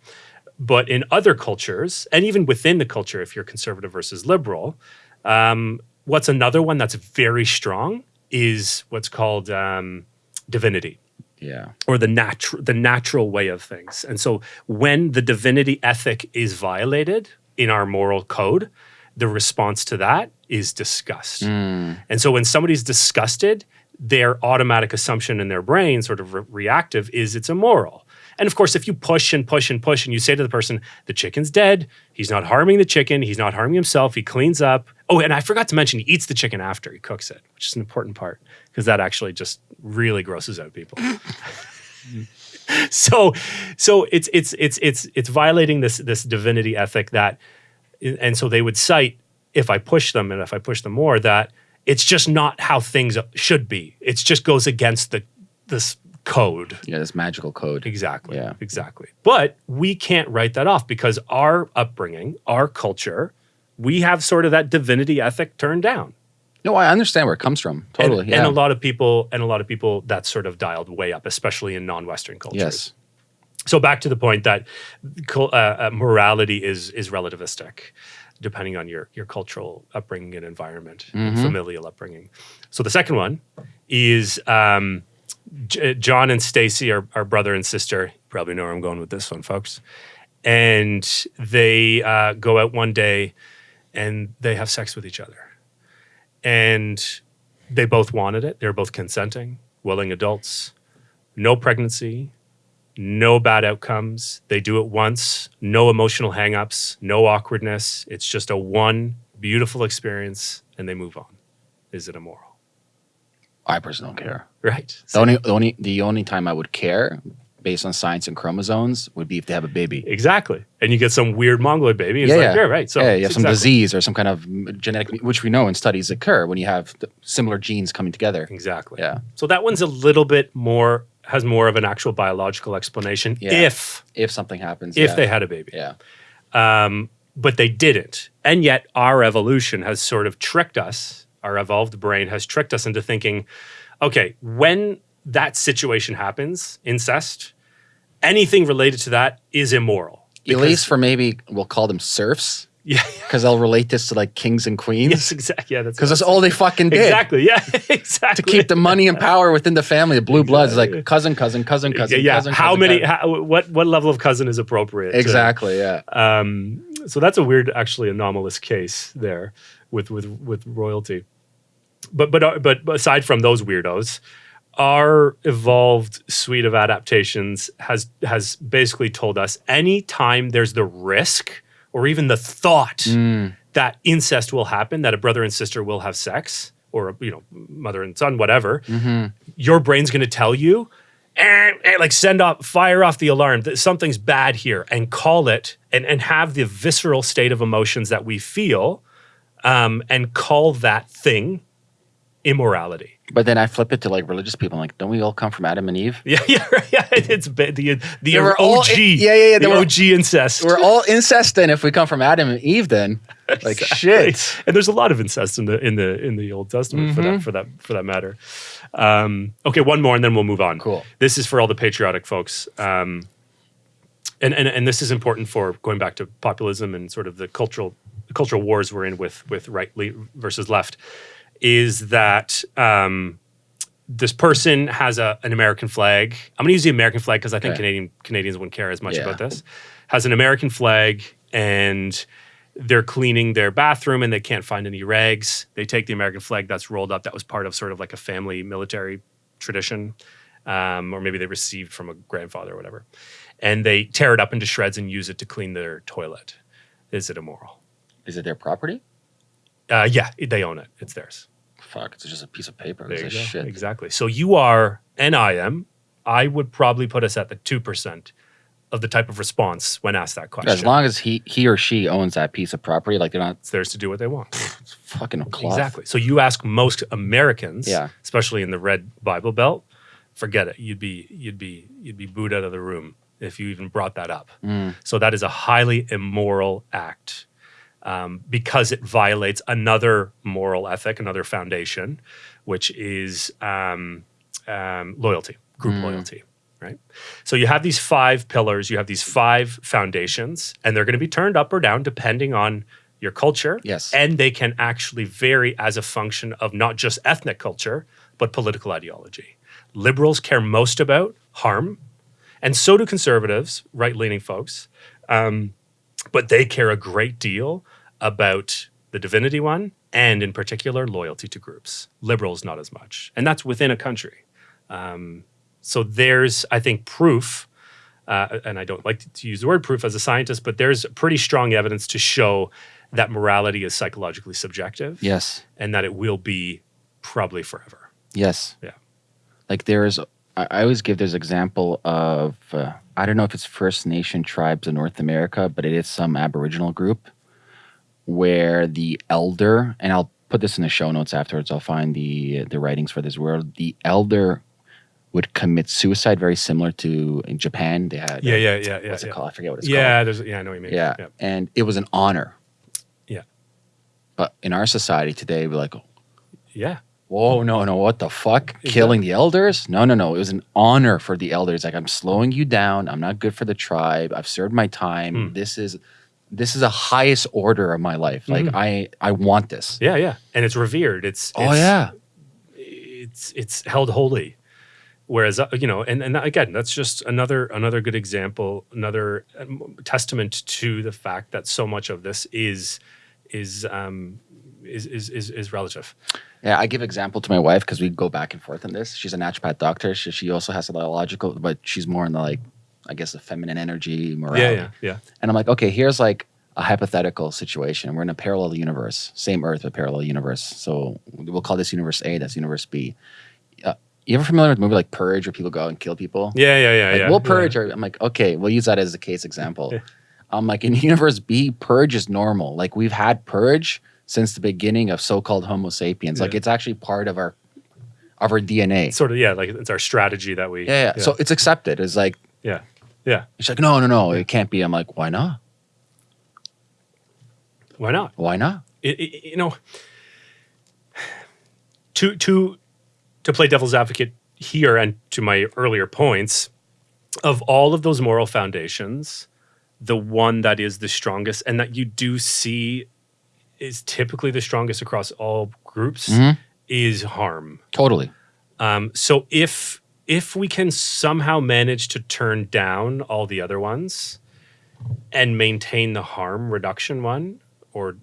But in other cultures, and even within the culture, if you're conservative versus liberal, um, what's another one that's very strong is what's called um, divinity Yeah. or the natural the natural way of things. And so when the divinity ethic is violated in our moral code, the response to that is disgust. And so when somebody's disgusted, their automatic assumption in their brain, sort of re- reactive, is it's immoral. And of course, if you push and push and push and you say to the person, the chicken's dead, he's not harming the chicken, he's not harming himself, he cleans up. Oh, and I forgot to mention, he eats the chicken after he cooks it, which is an important part because that actually just really grosses out people. So so it's it's it's it's it's violating this this divinity ethic that and so they would cite if i push them and if i push them more that it's just not how things should be. It just goes against the this code Yeah. This magical code. exactly Yeah. exactly but we can't write that off because our upbringing our culture we have sort of that divinity ethic turned down No, I understand where it comes from. Totally. and, yeah. and a lot of people and a lot of people that's sort of dialed way up especially in non-western cultures yes. so back to the point that uh, uh, morality is is relativistic depending on your your cultural upbringing and environment familial upbringing so the second one is um, J- john and stacy are, are brother and sister you probably know where i'm going with this one folks and they uh, go out one day and they have sex with each other and they both wanted it they're both consenting willing adults no pregnancy no bad outcomes. They do it once, no emotional hangups, no awkwardness. It's just a one beautiful experience and they move on. Is it immoral? I personally don't care. Right. The only, the only, the only time I would care, based on science and chromosomes, would be if they have a baby. Exactly. And you get some weird mongoloid baby. It's like, yeah, right. So yeah, you have some exactly- disease or some kind of genetic, which we know in studies occur when you have the similar genes coming together. Exactly. Yeah. So that one's a little bit more has more of an actual biological explanation Yeah. if If something happens, if yeah. they had a baby. yeah, um, but they didn't. And yet, our evolution has sort of tricked us, our evolved brain has tricked us into thinking, okay, when that situation happens, incest, anything related to that is immoral. at least for maybe we'll call them serfs yeah, because they'll relate this to like kings and queens. yes, exactly. Yeah, that's because that's all they fucking did exactly. Yeah, exactly. to keep the money and power within the family. The blue bloods like cousin, cousin, cousin, cousin, yeah, cousin. how cousin, many? cousin. How, what what level of cousin is appropriate? to- Exactly. Yeah. Um, so that's a weird, actually anomalous case there with with with royalty. But but uh, but aside from those weirdos, our evolved suite of adaptations has has basically told us anytime there's the risk or even the thought that incest will happen, that a brother and sister will have sex, or you know, mother and son, whatever, your brain's going to tell you, eh, eh, like send off, fire off the alarm. That something's bad here, and call it, and and have the visceral state of emotions that we feel, um, and call that thing immorality. But then I flip it to like religious people. I'm like, don't we all come from Adam and Eve? Yeah, yeah, right, yeah. It's ba- the the They were all OG. in- yeah, yeah, yeah, they The were- OG incest. We're all incest then if we come from Adam and Eve then. Like shit. and there's a lot of incest in the in the in the Old Testament for Mm-hmm. that for that for that matter. Um, okay, one more, and then we'll move on. Cool. This is for all the patriotic folks, um, and and and this is important for going back to populism and sort of the cultural the cultural wars we're in with with right versus left. Is that um, this person has a, an American flag? I'm going to use the American flag because I think Okay. Canadian Canadians wouldn't care as much Yeah. about this. Has an American flag and they're cleaning their bathroom and they can't find any rags. They take the American flag that's rolled up. That was part of sort of like a family military tradition, um, or maybe they received from a grandfather or whatever, and they tear it up into shreds and use it to clean their toilet. Is it immoral? Is it their property? Uh, yeah, they own it. It's theirs. Fuck, it's just a piece of paper. There It's you a go. shit. Exactly. So you are, and I am. I would probably put us at the two percent of the type of response when asked that question. As long as he he or she owns that piece of property, like they're not it's theirs to do what they want. it's fucking cloth. Exactly. So you ask most Americans, Yeah. especially in the red Bible Belt, forget it. You'd be you'd be you'd be booed out of the room if you even brought that up. Mm. So that is a highly immoral act um, because it violates another moral ethic, another foundation, which is um, um, loyalty, group Mm. loyalty. Right. So you have these five pillars, you have these five foundations, and they're going to be turned up or down depending on your culture. Yes. And they can actually vary as a function of not just ethnic culture, but political ideology. Liberals care most about harm, and so do conservatives, right leaning folks. Um, but they care a great deal about the divinity one and, in particular, loyalty to groups. Liberals, not as much. And that's within a country. Um, so there's, I think, proof. Uh, and I don't like to, use the word proof as a scientist, but there's pretty strong evidence to show that morality is psychologically subjective Yes. and that it will be probably forever. Yes. Yeah. Like there's, I I always give this example of, uh, I don't know if it's First Nation tribes in North America, but it is some Aboriginal group where the elder, and I'll put this in the show notes afterwards. I'll find the the writings for this. Where the elder would commit suicide, very similar to in Japan. They had Yeah, uh, yeah, yeah, yeah. what's yeah. it called? I forget what it's yeah, called. there's yeah, I know what you mean. Yeah. and it was an honor. Yeah. But in our society today, we're like, Yeah. Whoa, no, no, what the fuck? Killing the elders? No, no, no. It was an honor for the elders. Like I'm slowing you down. I'm not good for the tribe. I've served my time. Hmm. This is this is the highest order of my life. Like Mhm. I I want this. Yeah, yeah. And it's revered. It's, Oh it's yeah. it's it's held holy. Whereas uh, you know, and and again, that's just another another good example, another um, testament to the fact that so much of this is is um is is is, is relative. Yeah, I give example to my wife because we go back and forth on this. She's a naturopath doctor. She, she also has a lot of logical, but she's more in the like, I guess the feminine energy, morality. Yeah, yeah, yeah. And I'm like, okay, here's like a hypothetical situation. We're in a parallel universe, same Earth, but parallel universe. So we'll call this universe A. That's universe B. Uh, you ever familiar with a movie like Purge, where people go out and kill people? Yeah, yeah, yeah, Like, yeah. we'll yeah. purge. Or, I'm like, okay, we'll use that as a case example. I'm like, in universe B, purge is normal. Like we've had purge since the beginning of so-called Homo sapiens. Like it's actually part of our of our DNA. Sort of, yeah, like it's our strategy that we yeah, yeah. So it's accepted. It's like yeah. Yeah. she's like, no, no, no, it can't be. I'm like, why not? Why not? Why not? it, it- you know to to to play devil's advocate here and to my earlier points of all of those moral foundations the one that is the strongest and that you do see is typically the strongest across all groups Mhm. is harm Totally. um, so if if we can somehow manage to turn down all the other ones and maintain the harm reduction one, or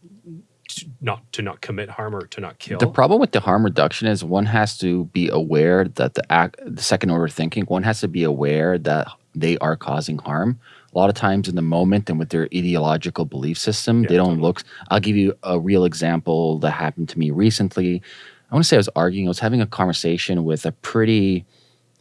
to not to not commit harm or to not kill, The problem with the harm reduction is one has to be aware that the act, the second order thinking, one has to be aware that they are causing harm. A lot of times in the moment and with their ideological belief system, Yeah, they don't totally. look. I'll give you a real example that happened to me recently. I want to say I was arguing, I was having a conversation with a pretty,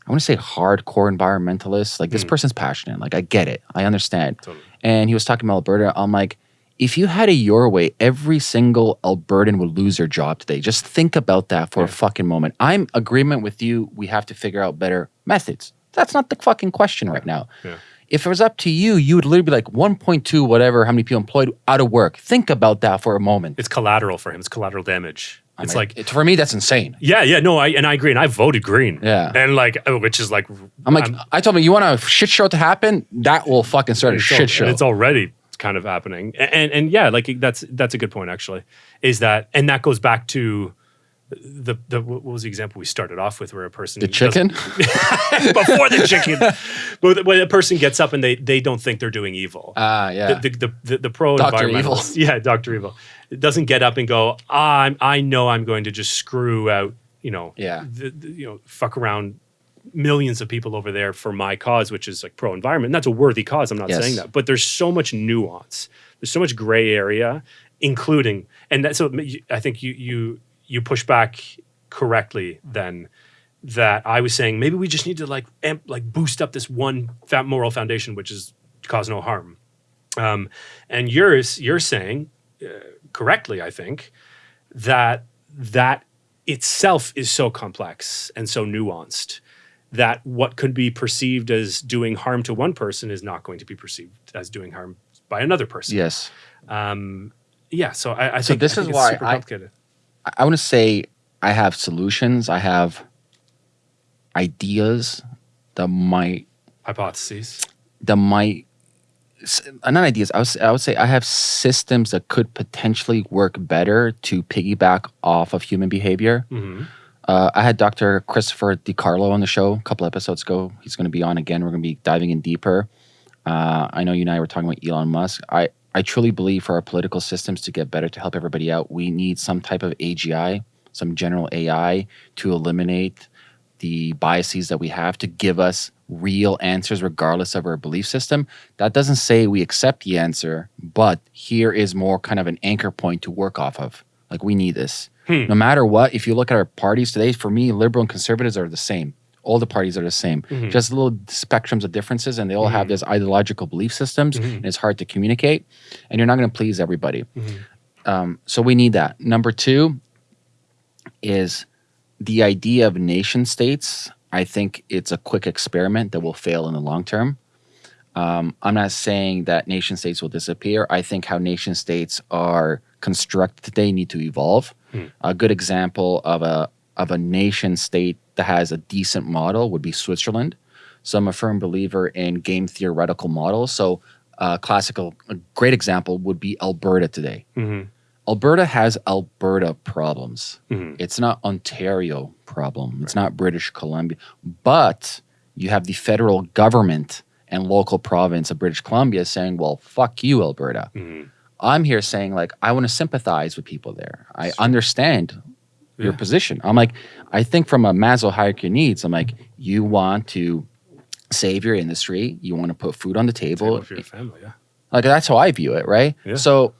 I want to say hardcore environmentalist. Like this Mm. person's passionate. Like I get it. I understand. Totally. And he was talking about Alberta. I'm like, if you had it your way, every single Albertan would lose their job today. Just think about that for a fucking moment. I'm agreement with you. We have to figure out better methods. That's not the fucking question right now. Yeah. If it was up to you, you would literally be like 1.2, whatever, how many people employed out of work. Think about that for a moment. It's collateral for him. It's collateral damage. I It's mean, like it, for me, that's insane. yeah, yeah, no, I and I agree, and I voted green. Yeah. and like, oh, which is like, I'm like, i told me, you want a shit show to happen? That will fucking start a shit show. and it's already kind of happening. A- And and yeah, like that's that's a good point actually. Is that and that goes back to the the what was the example we started off with where a person the chicken? before the chicken, but when a person gets up and they they don't think they're doing evil. Ah, yeah. the, the, the, the, pro Dr. Evil. yeah, Doctor Evil, it doesn't get up and go. "Ah, I'm, I know I'm going to just screw out, you know, Yeah. the, the- you know, fuck around millions of people over there for my cause, which is like pro environment. And that's a worthy cause. I'm not Yes. saying that, but there's so much nuance. There's so much gray area, including, and that, so I think you you you push back correctly then that I was saying maybe we just need to like amp, like boost up this one moral foundation, which is cause no harm. Um, and yours, you're saying uh, correctly, I think, that that itself is so complex and so nuanced that what could be perceived as doing harm to one person is not going to be perceived as doing harm by another person. yes. Um, yeah. So I, I So think this I think is it's why super I-. I, want to say I have solutions. I have ideas that might Hypotheses. that might uh, not ideas. I would, say, I would say I have systems that could potentially work better to piggyback off of human behavior. hmm Uh, I had Dr. Christopher DiCarlo on the show a couple episodes ago. He's going to be on again. We're going to be diving in deeper. Uh, I know you and I were talking about Elon Musk. I, I truly believe for our political systems to get better, to help everybody out, we need some type of AGI, some general AI to eliminate the biases that we have to give us real answers regardless of our belief system. That doesn't say we accept the answer, but here is more kind of an anchor point to work off of. Like we need this. Hmm. No matter what, if you look at our parties today, for me, liberal and conservatives are the same. All the parties are the same. Mhm. Just little spectrums of differences, and they all have Mhm. this ideological belief systems, Mhm. and it's hard to communicate, and you're not going to please everybody. Mhm. Um, so we need that. Number two is the idea of nation states. I think it's a quick experiment that will fail in the long term. Um, I'm not saying that nation states will disappear. I think how nation states are constructed today need to evolve. Hmm. A good example of a of a nation state that has a decent model would be Switzerland. So I'm a firm believer in game theoretical models. So uh, classical, a great example would be Alberta today. Mhm. Alberta has Alberta problems. Mhm. It's not Ontario problem. It's not British Columbia. But you have the federal government and local province of British Columbia saying, "Well, fuck you, Alberta." Mhm. I'm here saying like I want to sympathize with people there. I understand your Yeah. position. I'm like I think from a Maslow hierarchy needs, I'm like you want to save your industry, you want to put food on the table. For your family, yeah. Like that's how I view it, right? Yeah. So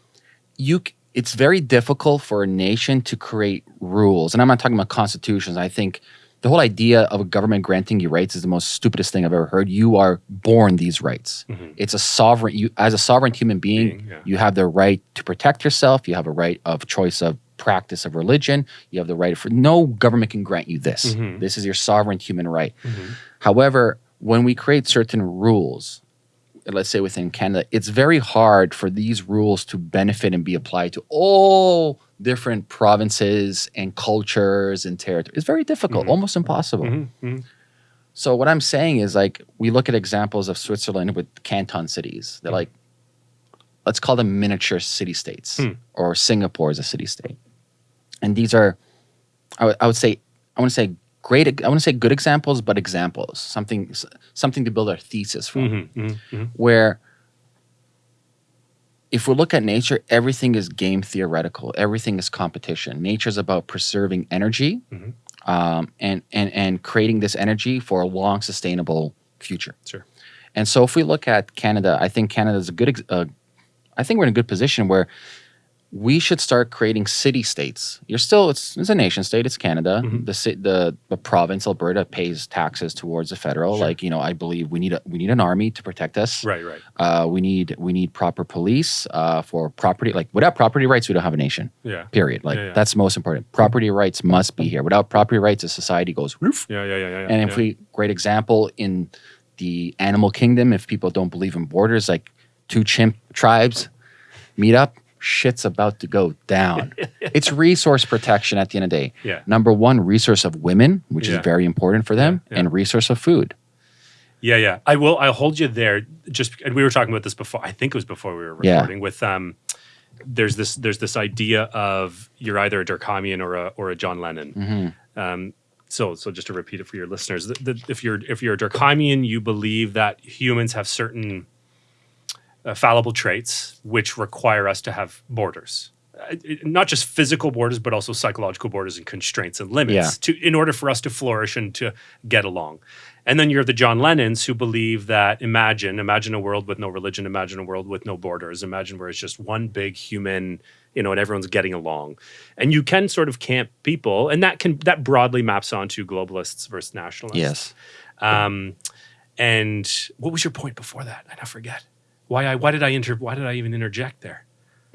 you it's very difficult for a nation to create rules. And I'm not talking about constitutions. I think the whole idea of a government granting you rights is the most stupidest thing I've ever heard. You are born these rights. Mhm. It's a sovereign you as a sovereign human being, Being, yeah. you have the right to protect yourself, you have a right of choice of practice of religion, you have the right for no government can grant you this. Mhm. This is your sovereign human right. Mhm. However, when we create certain rules, let's say within Canada, it's very hard for these rules to benefit and be applied to all different provinces and cultures and territories. It's very difficult, Mhm. almost impossible. Mhm. Mhm. So what I'm saying is like we look at examples of Switzerland with canton cities. They're Mhm. like let's call them miniature city states Hmm. or Singapore is a city state. And these are I would- I would say I want to say great I want to say good examples but examples. Something something to build our thesis from Mhm. Mhm. Mhm. where if we look at nature, everything is game theoretical. Everything is competition. Nature is about preserving energy Mhm. um, and, and, and creating this energy for a long, sustainable future. Sure. And so if we look at Canada, I think Canada is a good, ex- uh, I think we're in a good position where we should start creating city states. You're still it's, it's a nation state. It's Canada. Mhm. The, ci- the the province Alberta pays taxes towards the federal. Sure. Like you know, I believe we need a we need an army to protect us. Right, right. Uh, we need we need proper police uh, for property. Like without property rights, we don't have a nation. Yeah. Period. Like Yeah, yeah. that's most important. Property rights must be here. Without property rights, a society goes roof. Yeah, yeah, yeah, yeah. And if we great example in the animal kingdom, if people don't believe in borders, like two chimp tribes meet up, shit's about to go down. it's resource protection at the end of the day. Yeah. Number one, resource of women, which Yeah. is very important for them, Yeah, and resource of food. Yeah, yeah. I will. I'll hold you there. Just and we were talking about this before. I think it was before we were recording. With um, there's this there's this idea of you're either a Durkheimian or a or a John Lennon. Mm-hmm. Um, so so just to repeat it for your listeners, the, the, if you're if you're a Durkheimian, you believe that humans have certain uh, fallible traits which require us to have borders. Uh, it- not just physical borders, but also psychological borders and constraints and limits Yeah. to in order for us to flourish and to get along. And then you're the John Lennons who believe that imagine, imagine a world with no religion, imagine a world with no borders, imagine where it's just one big human, you know, and everyone's getting along. And you can sort of camp people, and that can that broadly maps onto globalists versus nationalists. Yes. Um, and what was your point before that? I now forget. Why I why did I inter why did I even interject there?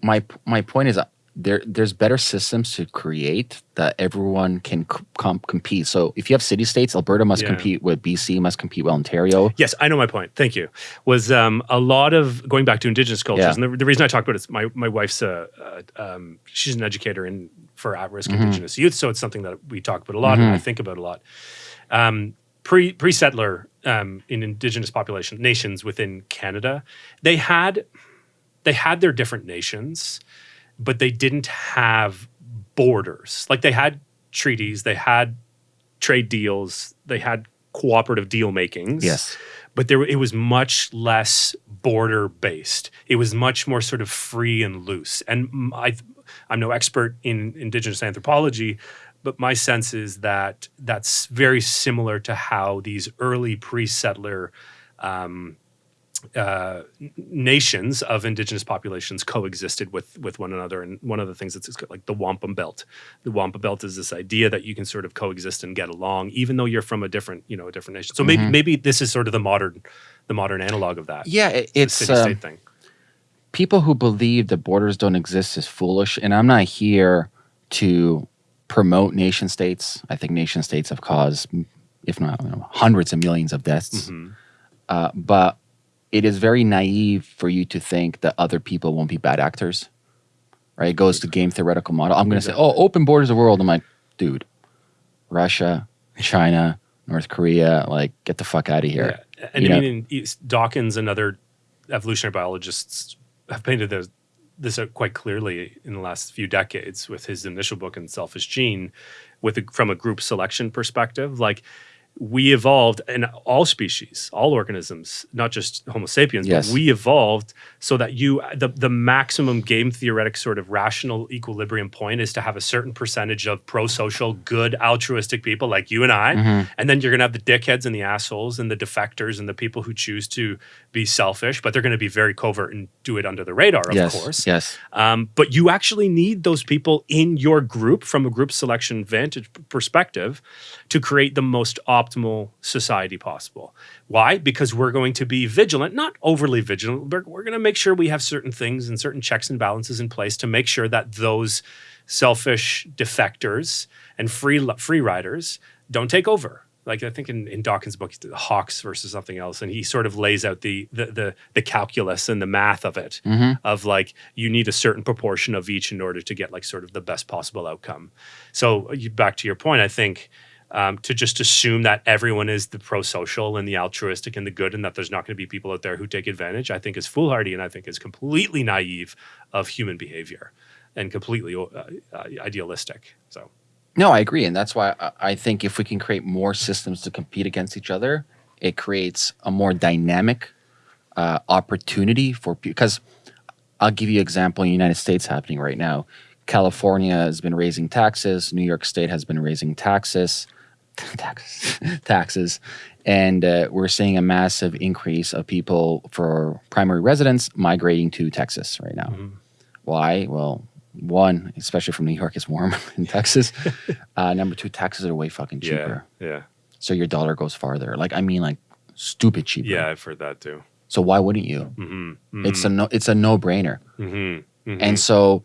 My my point is uh, there there's better systems to create that everyone can c- com- compete. So if you have city states, Alberta must Yeah. compete with BC, must compete with Ontario. Yes, I know my point. Thank you. Was um, a lot of going back to indigenous cultures, Yeah. and the, the reason I talk about it is my my wife's a, uh, um, she's an educator in for at risk Mm-hmm. indigenous youth, so it's something that we talk about a lot and I think about a lot. Um, pre pre settler um, in indigenous population nations within Canada, they had they had their different nations, but they didn't have borders. Like they had treaties, they had trade deals, they had cooperative deal makings Yes. but there it was much less border based. It was much more sort of free and loose. And I, I'm no expert in indigenous anthropology, but my sense is that that's very similar to how these early pre-settler um, uh, nations of indigenous populations coexisted with with one another. And one of the things that's like the wampum belt. The wampum belt is this idea that you can sort of coexist and get along, even though you're from a different, you know, a different nation. So maybe maybe this is sort of the modern, the modern analog of that. Yeah, it, it's um, state thing. people who believe that borders don't exist is foolish. And I'm not here to promote nation states. I think nation states have caused, if not you know, hundreds of millions of deaths. Mhm. Uh, but it is very naive for you to think that other people won't be bad actors. Right? It goes to game theoretical model. I'm going to say, oh, open borders of the world. I'm like, dude, Russia, China, North Korea, like, get the fuck out of here. Yeah. And You I mean, Dawkins and other evolutionary biologists have painted this, this out quite clearly in the last few decades with his initial book in Selfish Gene, with a, from a group selection perspective. Like we evolved, and all species, all organisms, not just Homo sapiens, Yes. but we evolved so that you the the maximum game theoretic sort of rational equilibrium point is to have a certain percentage of pro-social, good, altruistic people like you and I, Mhm. and then you're going to have the dickheads and the assholes and the defectors and the people who choose to be selfish, but they're going to be very covert and do it under the radar, of yes. course. Yes. Um, but you actually need those people in your group from a group selection vantage perspective to create the most optimal society possible. Why? Because we're going to be vigilant, not overly vigilant, but we're going to make sure we have certain things and certain checks and balances in place to make sure that those selfish defectors and free free riders don't take over. Like I think in, in Dawkins' book, Hawks versus something else, and he sort of lays out the the the, the calculus and the math of it hmm of like you need a certain proportion of each in order to get like sort of the best possible outcome. So back to your point, I think um, to just assume that everyone is the pro-social and the altruistic and the good, and that there's not going to be people out there who take advantage, I think is foolhardy and I think is completely naive of human behavior and completely uh, uh, idealistic. So No, I agree, and that's why I- think if we can create more systems to compete against each other, it creates a more dynamic uh, opportunity for because I'll give you an example in the United States happening right now. California has been raising taxes. New York State has been raising taxes, taxes, taxes, and uh, we're seeing a massive increase of people for primary residents migrating to Texas right now. Mhm. Why? Well, one, especially from New York, it's warm in Texas. Uh, number two, taxes are way fucking cheaper, Yeah. Yeah. so your dollar goes farther. Like I mean, like stupid cheaper. Yeah. I've heard that too. So why wouldn't you? Mm-hmm. It's a no. It's a no brainer. Mm-hmm. And so,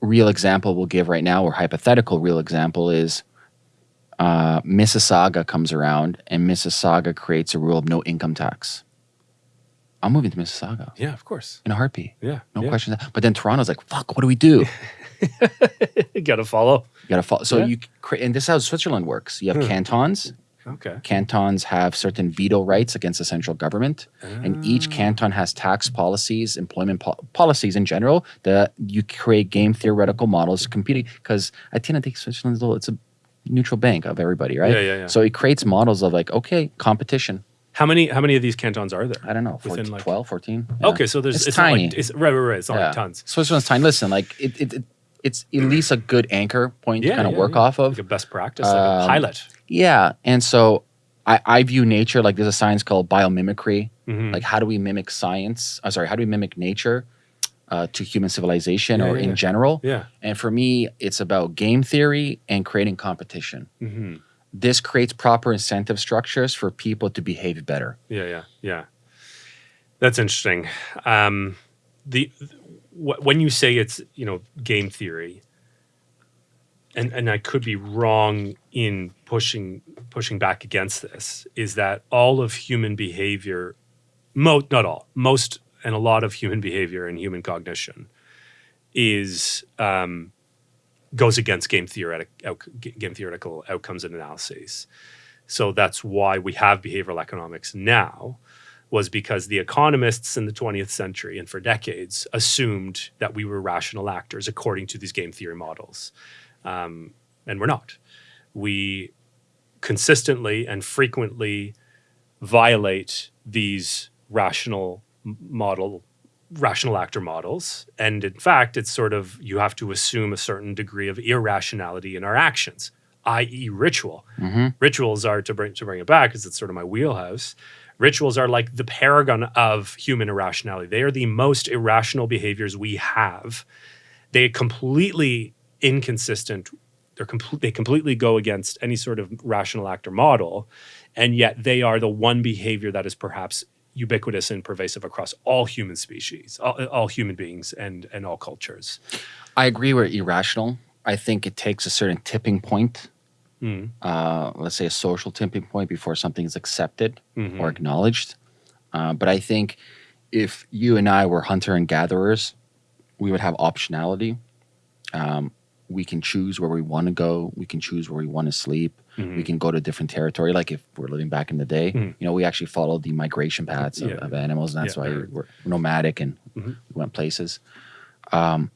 real example we'll give right now, or hypothetical real example is uh, Mississauga comes around and Mississauga creates a rule of no income tax. I'm moving to Mississauga yeah, of course. in a heartbeat. Yeah. No yeah. question. But then Toronto's like, fuck, what do we do? You got to follow. You gotta follow. So Yeah. you create, and this is how Switzerland works. You have Hmm. cantons. Okay. Cantons have certain veto rights against the central government, and each canton has tax policies, employment po- policies in general. That you create game theoretical models competing because at the end of the day, Switzerland's a little, it's a neutral bank of everybody, right? Yeah, yeah, yeah. So it creates models of like, okay, competition. How many how many of these cantons are there? I don't know, 14, Within, like- 12, 14. Yeah. Okay, so there's It's it's, tiny. like it's right, right, right. It's not Yeah. like tons. Switzerland's tiny. Listen, like it, it, it it's at least a good anchor point Yeah, to kind of work off of. Like a best practice, like a Um, pilot. Yeah, and so I, I view nature like there's a science called biomimicry. Mhm. Like how do we mimic science? I'm sorry, how do we mimic nature uh, to human civilization Yeah, or yeah, in general? yeah. And for me, it's about game theory and creating competition. hmm This creates proper incentive structures for people to behave better. Yeah, yeah, yeah. That's interesting. Um, the wh- when you say it's you know game theory, and and I could be wrong in pushing pushing back against this, is that all of human behavior, mo not all, most and a lot of human behavior and human cognition, is um, goes against game theoretic game theoretical outcomes and analyses. So that's why we have behavioral economics now, was because the economists in the 20th century and for decades assumed that we were rational actors according to these game theory models. Um, and we're not. We consistently and frequently violate these rational model rational actor models. And in fact it's sort of you have to assume a certain degree of irrationality in our actions i.e ritual. Mm-hmm. Rituals are to bring to bring it back because it's sort of my wheelhouse rituals are like the paragon of human irrationality. They are the most irrational behaviors we have. They completely inconsistent they're complete they completely go against any sort of rational actor model and yet they are the one behavior that is perhaps ubiquitous and pervasive across all human species all, all human beings and and all cultures I agree we're irrational. I think it takes a certain tipping point, Mm. uh, let's say a social tipping point before something is accepted Mhm. or acknowledged. Uh, but I think if you and I were hunter and gatherers, we would have optionality. Um, we can choose where we want to go. We can choose where we want to sleep. Mhm. We can go to different territory. Like if we're living back in the day, Mhm. you know, we actually followed the migration paths of, Yeah. of animals, and that's Yeah, why we're nomadic and Mhm. we went places. Um,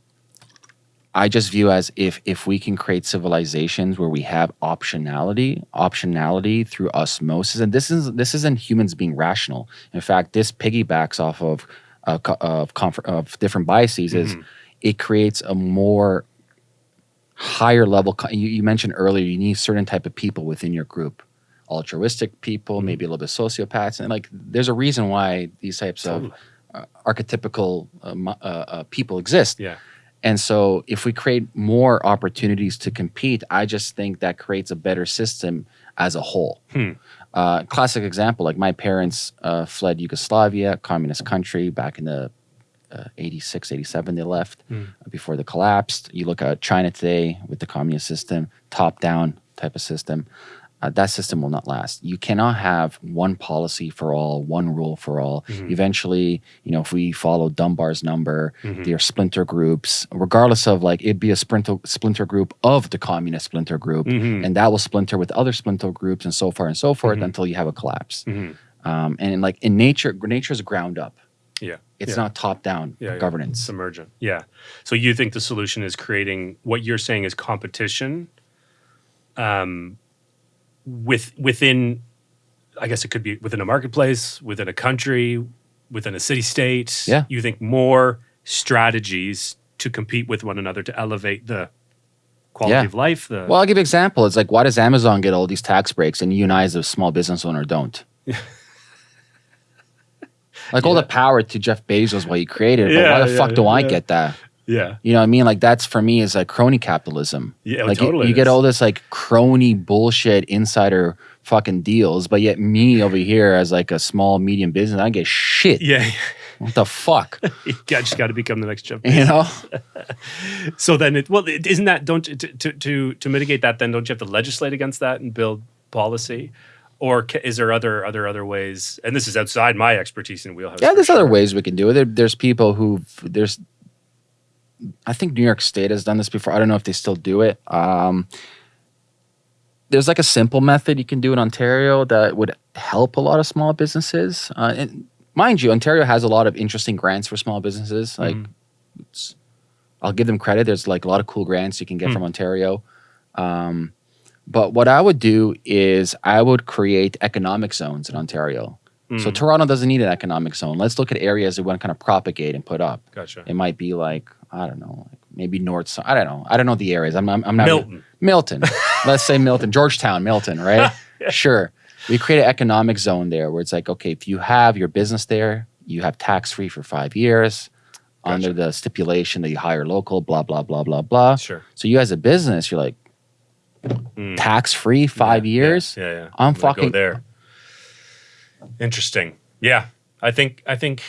I just view as if if we can create civilizations where we have optionality, optionality through osmosis, and this is this isn't humans being rational. In fact, this piggybacks off of uh, of of different biases. Is Mhm. it creates a more higher level. You, you mentioned earlier you need certain type of people within your group, altruistic people, Mm-hmm. maybe a little bit sociopaths, and like there's a reason why these types of uh, archetypical mo- uh, uh, people exist. yeah And so, if we create more opportunities to compete, I just think that creates a better system as a whole. Hmm. Uh, classic example like my parents uh, fled Yugoslavia, communist country, back in the uh, 86, 87, they left Hmm. before the collapsed. You look at China today with the communist system, top down type of system. Uh, that system will not last. You cannot have one policy for all, one rule for all. Mhm. Eventually, you know, if we follow Dunbar's number, Mhm. there are splinter groups, regardless of like it'd be a splinter splinter group of the communist splinter group, Mhm. and that will splinter with other splinter groups and so far and so forth Mhm. until you have a collapse. Mhm. Um, and like in nature, nature is ground up. Yeah It's yeah. not top down Yeah, yeah. governance. It's emergent. Yeah. So you think the solution is creating what you're saying is competition um, with within I guess it could be within a marketplace, within a country, within a city state. Yeah. You think more strategies to compete with one another to elevate the quality Yeah. of life, the Well, I'll give you an example. It's like, why does Amazon get all these tax breaks and you and I, as a small business owner, don't? like all the power to Jeff Bezos, what he created, but why the yeah, fuck do I get that? Yeah. You know what I mean? Like that's for me is like crony capitalism. Yeah, like you- totally you, it get all this like crony bullshit insider fucking deals, but yet me over here as like a small medium business, I get shit. Yeah. What the fuck? you just got to become the next Jeff. you know? So then, it, well, it- isn't that don't to, to to to mitigate that? Then don't you have to legislate against that and build policy, or is there other other other ways? And this is outside my expertise in wheelhouse. Yeah, there's other ways we can do it. There, there's people who there's. I think New York State has done this before. I don't know if they still do it. Um, there's like a simple method you can do in Ontario that would help a lot of small businesses. Uh, and mind you, Ontario has a lot of interesting grants for small businesses. Like, Mhm. it's, I'll give them credit. There's like a lot of cool grants you can get Hmm. from Ontario. Um, but what I would do is I would create economic zones in Ontario. So Mm, Toronto doesn't need an economic zone. Let's look at areas that we want to kind of propagate and put up. gotcha. It might be like I don't know, like maybe North. I don't know. I don't know the areas. I'm, I'm, I'm not Milton. Milton. Let's say Milton, Georgetown, Milton, right? Sure. We create an economic zone there where it's like, okay, if you have your business there, you have tax free for five years under the stipulation that you hire local, blah blah blah blah blah. Sure. So you as a business, you're like Mm. tax free five Yeah, years. Yeah, yeah. I'm gonna go fucking- there. Interesting. Yeah, I think I think,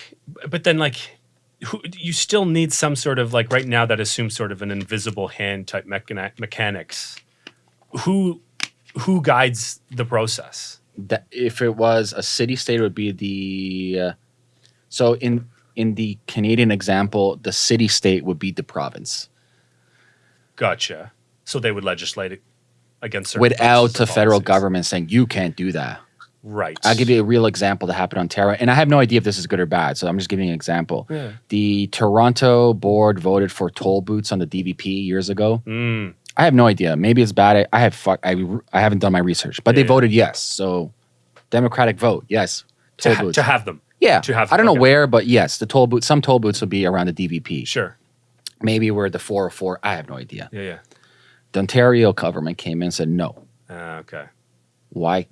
but then like, who, you still need some sort of like right now that assumes sort of an invisible hand type mechanics. Who who guides the process? that if it was a city state it would be the uh, so in in the canadian example the city state would be the province Gotcha. So they would legislate it against certain without the federal policies. government saying you can't do that Right. i'll give you a real example that happened on ontario and i have no idea if this is good or bad so i'm just giving you an example Yeah. the toronto board voted for toll boots on the dvp years ago Mm, i have no idea maybe it's bad i, I have fuck, I, I haven't done my research but they Yeah. voted yes so democratic vote yes to, ha- booths to have them. yeah to have- i don't know okay. where but yes the toll boots. some toll boots will be around the dvp Sure. maybe we're at the 404 i have no idea Yeah. Yeah. The ontario government came in and said no Uh, okay. why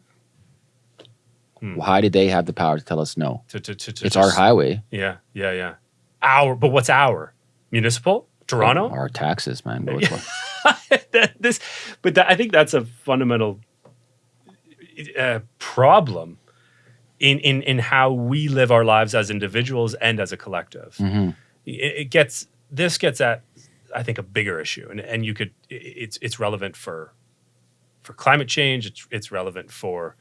Hmm. why did they have the power to tell us no To, to, to, it's our highway Yeah. Yeah. Yeah. Our, but what's our municipal? Toronto. our taxes man this, but that, I think that's a fundamental uh, problem in, in in how we live our lives as individuals and as a collective. Mhm. It, it gets this gets at I think a bigger issue, and and you could it's it's relevant for for climate change. It's it's relevant for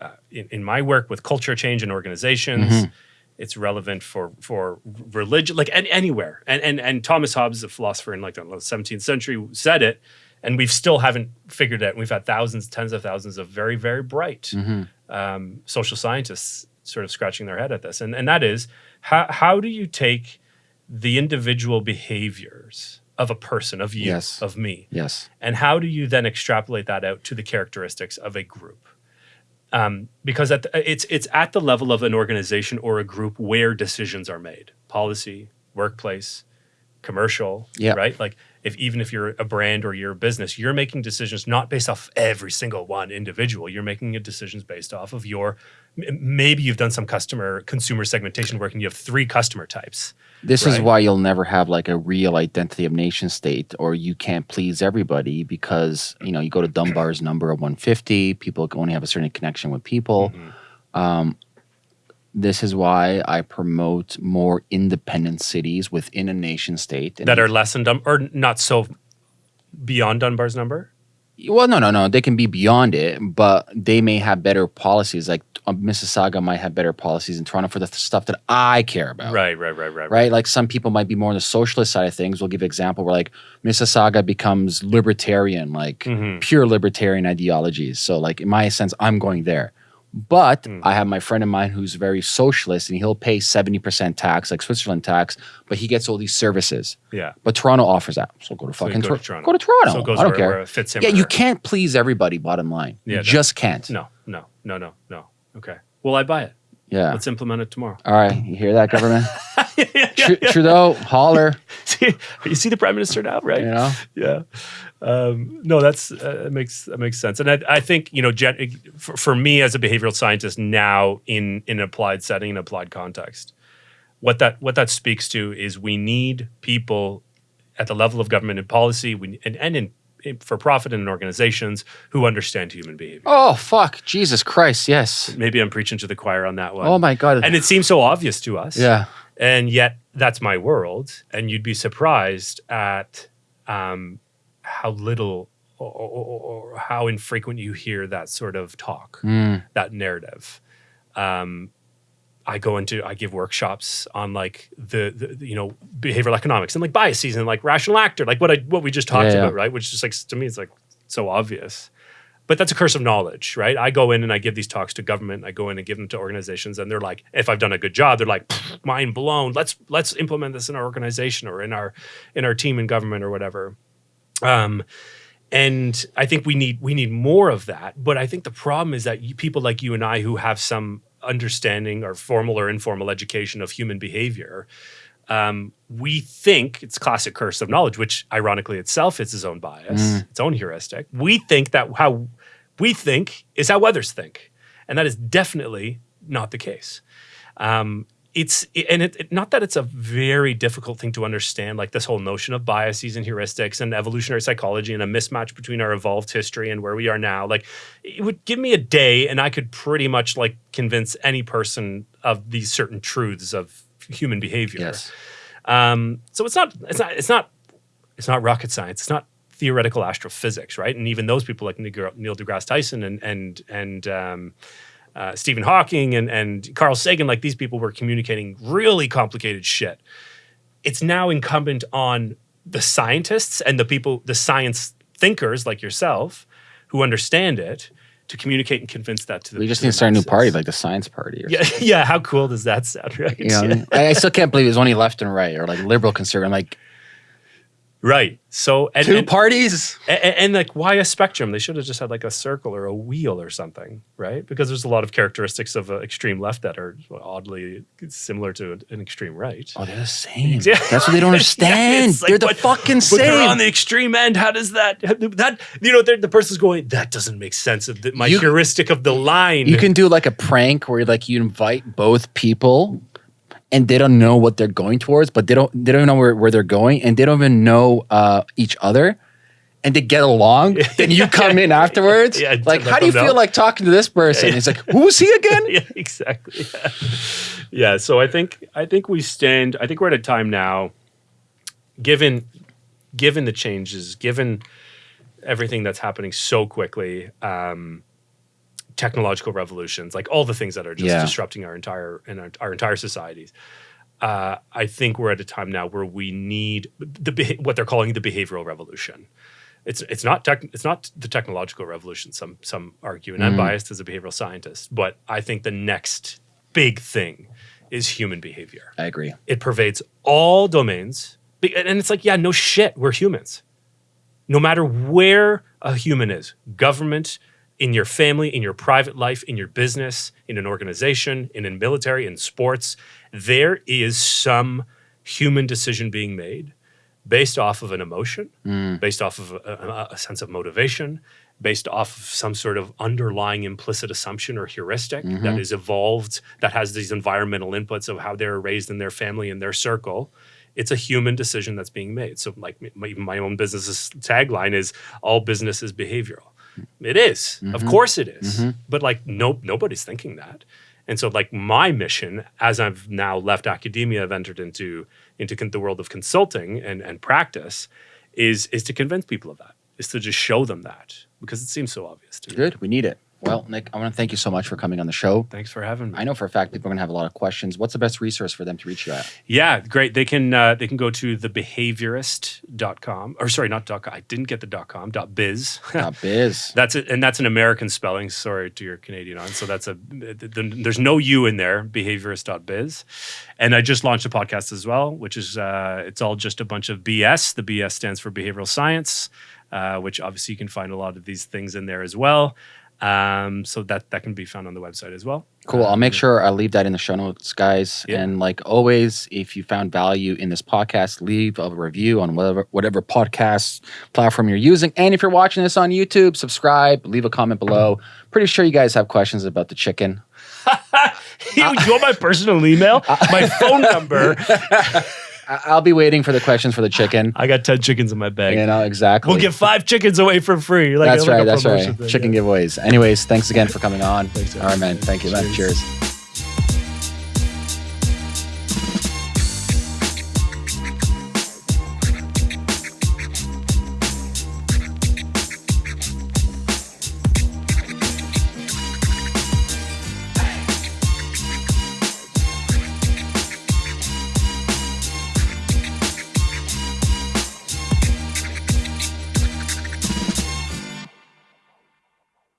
uh, in, in my work with culture change in organizations. Mhm. It's relevant for for religion, like an, anywhere. And and and Thomas Hobbes, a philosopher in like the 17th century, said it, and we've still haven't figured it. out. We've had thousands, tens of thousands of very very bright Mhm. um, social scientists sort of scratching their head at this, and and that is how how do you take the individual behaviors of a person, of you, Yes. of me, yes and how do you then extrapolate that out to the characteristics of a group? Um, because at the, it's it's at the level of an organization or a group where decisions are made, policy, workplace, commercial, Yeah. right? Like if even if you're a brand or you're a business, you're making decisions not based off every single one individual. You're making decisions based off of your maybe you've done some customer consumer segmentation work and you have three customer types. this is why you'll never have like a real identity of nation state or you can't please everybody because you know you go to dunbar's number of 150 people only have a certain connection with people Mhm. Um, this is why I promote more independent cities within a nation state. That are less than Dun- or not so beyond Dunbar's number. Well, no, no, no. They can be beyond it, but they may have better policies. Like uh, Mississauga might have better policies in Toronto for the th- stuff that I care about. Right, right, right, right, Right, like some people might be more on the socialist side of things. We'll give an example where like Mississauga becomes libertarian, like Mhm. pure libertarian ideologies. So, like in my sense, I'm going there. But Mm. I have my friend of mine who's very socialist, and he'll pay seventy percent tax, like Switzerland tax, but he gets all these services. Yeah. But Toronto offers that, so go to So fucking go to Toronto. Go to Toronto. So it goes I don't where, care. where it fits him. yeah, you her. can't please everybody. Bottom line, Yeah, you no. just can't. No, no, no, no, no. Okay. Well, I buy it. Yeah. Let's implement it tomorrow. All right, you hear that, government? yeah, yeah, Tru- Trudeau, holler. See, you see the prime minister now, right? You know. Yeah. Um, no, that's uh, it makes that makes sense, and I, I think you know, gen- for, for me as a behavioral scientist now in in an applied setting, in applied context, what that what that speaks to is we need people at the level of government and policy we, and, and in for profit and organizations who understand human behavior. Oh fuck, Jesus Christ, yes. Maybe I'm preaching to the choir on that one. Oh my god. And it seems so obvious to us. yeah. And yet that's my world. And you'd be surprised at um, how little or, or, or how infrequent you hear that sort of talk, Mm. that narrative. Um, I go into, I give workshops on like the, the, you know, behavioral economics and like biases and like rational actor, like what I, what we just talked Yeah, yeah. about, right? Which is like, to me, it's like so obvious. But that's a curse of knowledge, right? I go in and I give these talks to government. I go in and give them to organizations, and they're like, if I've done a good job, they're like, mind blown. Let's let's implement this in our organization or in our in our team in government or whatever. Um, and I think we need we need more of that. But I think the problem is that you, people like you and I, who have some understanding or formal or informal education of human behavior, um, we think it's classic curse of knowledge, which ironically itself is its own bias, its own heuristic. We think that how we think is how others think, and that is definitely not the case. Um, it's and it, it- not that it's a very difficult thing to understand, like this whole notion of biases and heuristics and evolutionary psychology and a mismatch between our evolved history and where we are now. Like, it would give me a day, and I could pretty much like convince any person of these certain truths of human behavior. Yes. Um, so it's not it's not it's not it's not rocket science. It's not theoretical astrophysics, right? And even those people like Neil Neil deGrasse Tyson and and and um, uh, Stephen Hawking and and Carl Sagan, like these people were communicating really complicated shit. It's now incumbent on the scientists and the people, the science thinkers like yourself, who understand it, to communicate and convince that to the. We just need to start a new party, like the science party. Or Yeah, yeah. How cool does that sound, right? You know, I, I still can't believe it's only left and right or like liberal conservative. I'm like Right. So and, two and, parties. and, and like why a spectrum? They should have just had like a circle or a wheel or something, right? Because there's a lot of characteristics of an extreme left that are oddly similar to an- extreme right. Oh, they're the same. Yeah. That's what they don't understand. it's like, they're the fucking But they're on the extreme end. How does that that you know the person's going that doesn't make sense of the, my You- heuristic of the line. You can do like a prank where like you invite both people and they don't know what they're going towards, but they don't they don't know where, where they're going and they don't even know uh, each other. And they get along, then you come in afterwards. Yeah, like, how do you them feel like talking to this person? It's like, who's he again? yeah, exactly. Yeah. yeah. So I think I think we stand. I think we're at a time now, given given the changes, given everything that's happening so quickly, um, technological revolutions, like all the things that are just Yeah. disrupting our entire and our, our entire societies. Uh, I think we're at a time now where we need the what they're calling the behavioral revolution. It's it's not tech, it's not the technological revolution. Some some argue, and I'm biased as a behavioral scientist, but I think the next big thing is human behavior. I agree. It pervades all domains, and it's like, yeah, no shit, we're humans. No matter where a human is, government, in your family, in your private life, in your business, in an organization, in a military, in sports, there is some human decision being made based off of an emotion, mm. based off of a, a- sense of motivation, based off of some sort of underlying implicit assumption or heuristic that mm-hmm. is evolved, that has these environmental inputs of how they're raised in their family and their circle. It's a human decision that's being made. So, like my, even my own business's tagline is "All business is behavioral." It is. Of mm-hmm. course it is. Mm-hmm. But like no nobody's thinking that. And so like my mission as I've now left academia, I've entered into into the world of consulting and and practice is is to convince people of that. Is to just show them that because it seems so obvious to me. Good. We need it. Well, Nick, I want to thank you so much for coming on the show. Thanks for having me. I know for a fact people are going to have a lot of questions. What's the best resource for them to reach you at? Yeah, great. They can uh, they can go to thebehaviorist.com or sorry, not dot com. I didn't get the dot com, dot biz. Biz. That's it, and that's an American spelling. Sorry to your Canadian audience. So that's a th- th- there's no U in there. Behaviorist.biz, and I just launched a podcast as well, which is uh, it's all just a bunch of BS. The BS stands for behavioral science, uh, which obviously you can find a lot of these things in there as well. Um, so that that can be found on the website as well. Cool. I'll make sure I leave that in the show notes, guys. Yeah. And like always, if you found value in this podcast, leave a review on whatever whatever podcast platform you're using. And if you're watching this on YouTube, subscribe, leave a comment below. Pretty sure you guys have questions about the chicken. you, you want my personal email? My phone number. I'll be waiting for the questions for the chicken. I got 10 chickens in my bag. You know exactly. We'll give five chickens away for free. Like, that's like right. That's right. thing, Chicken yeah. giveaways. Anyways, thanks again for coming on. Thanks, All right, man. Thank you, man. Cheers. Cheers.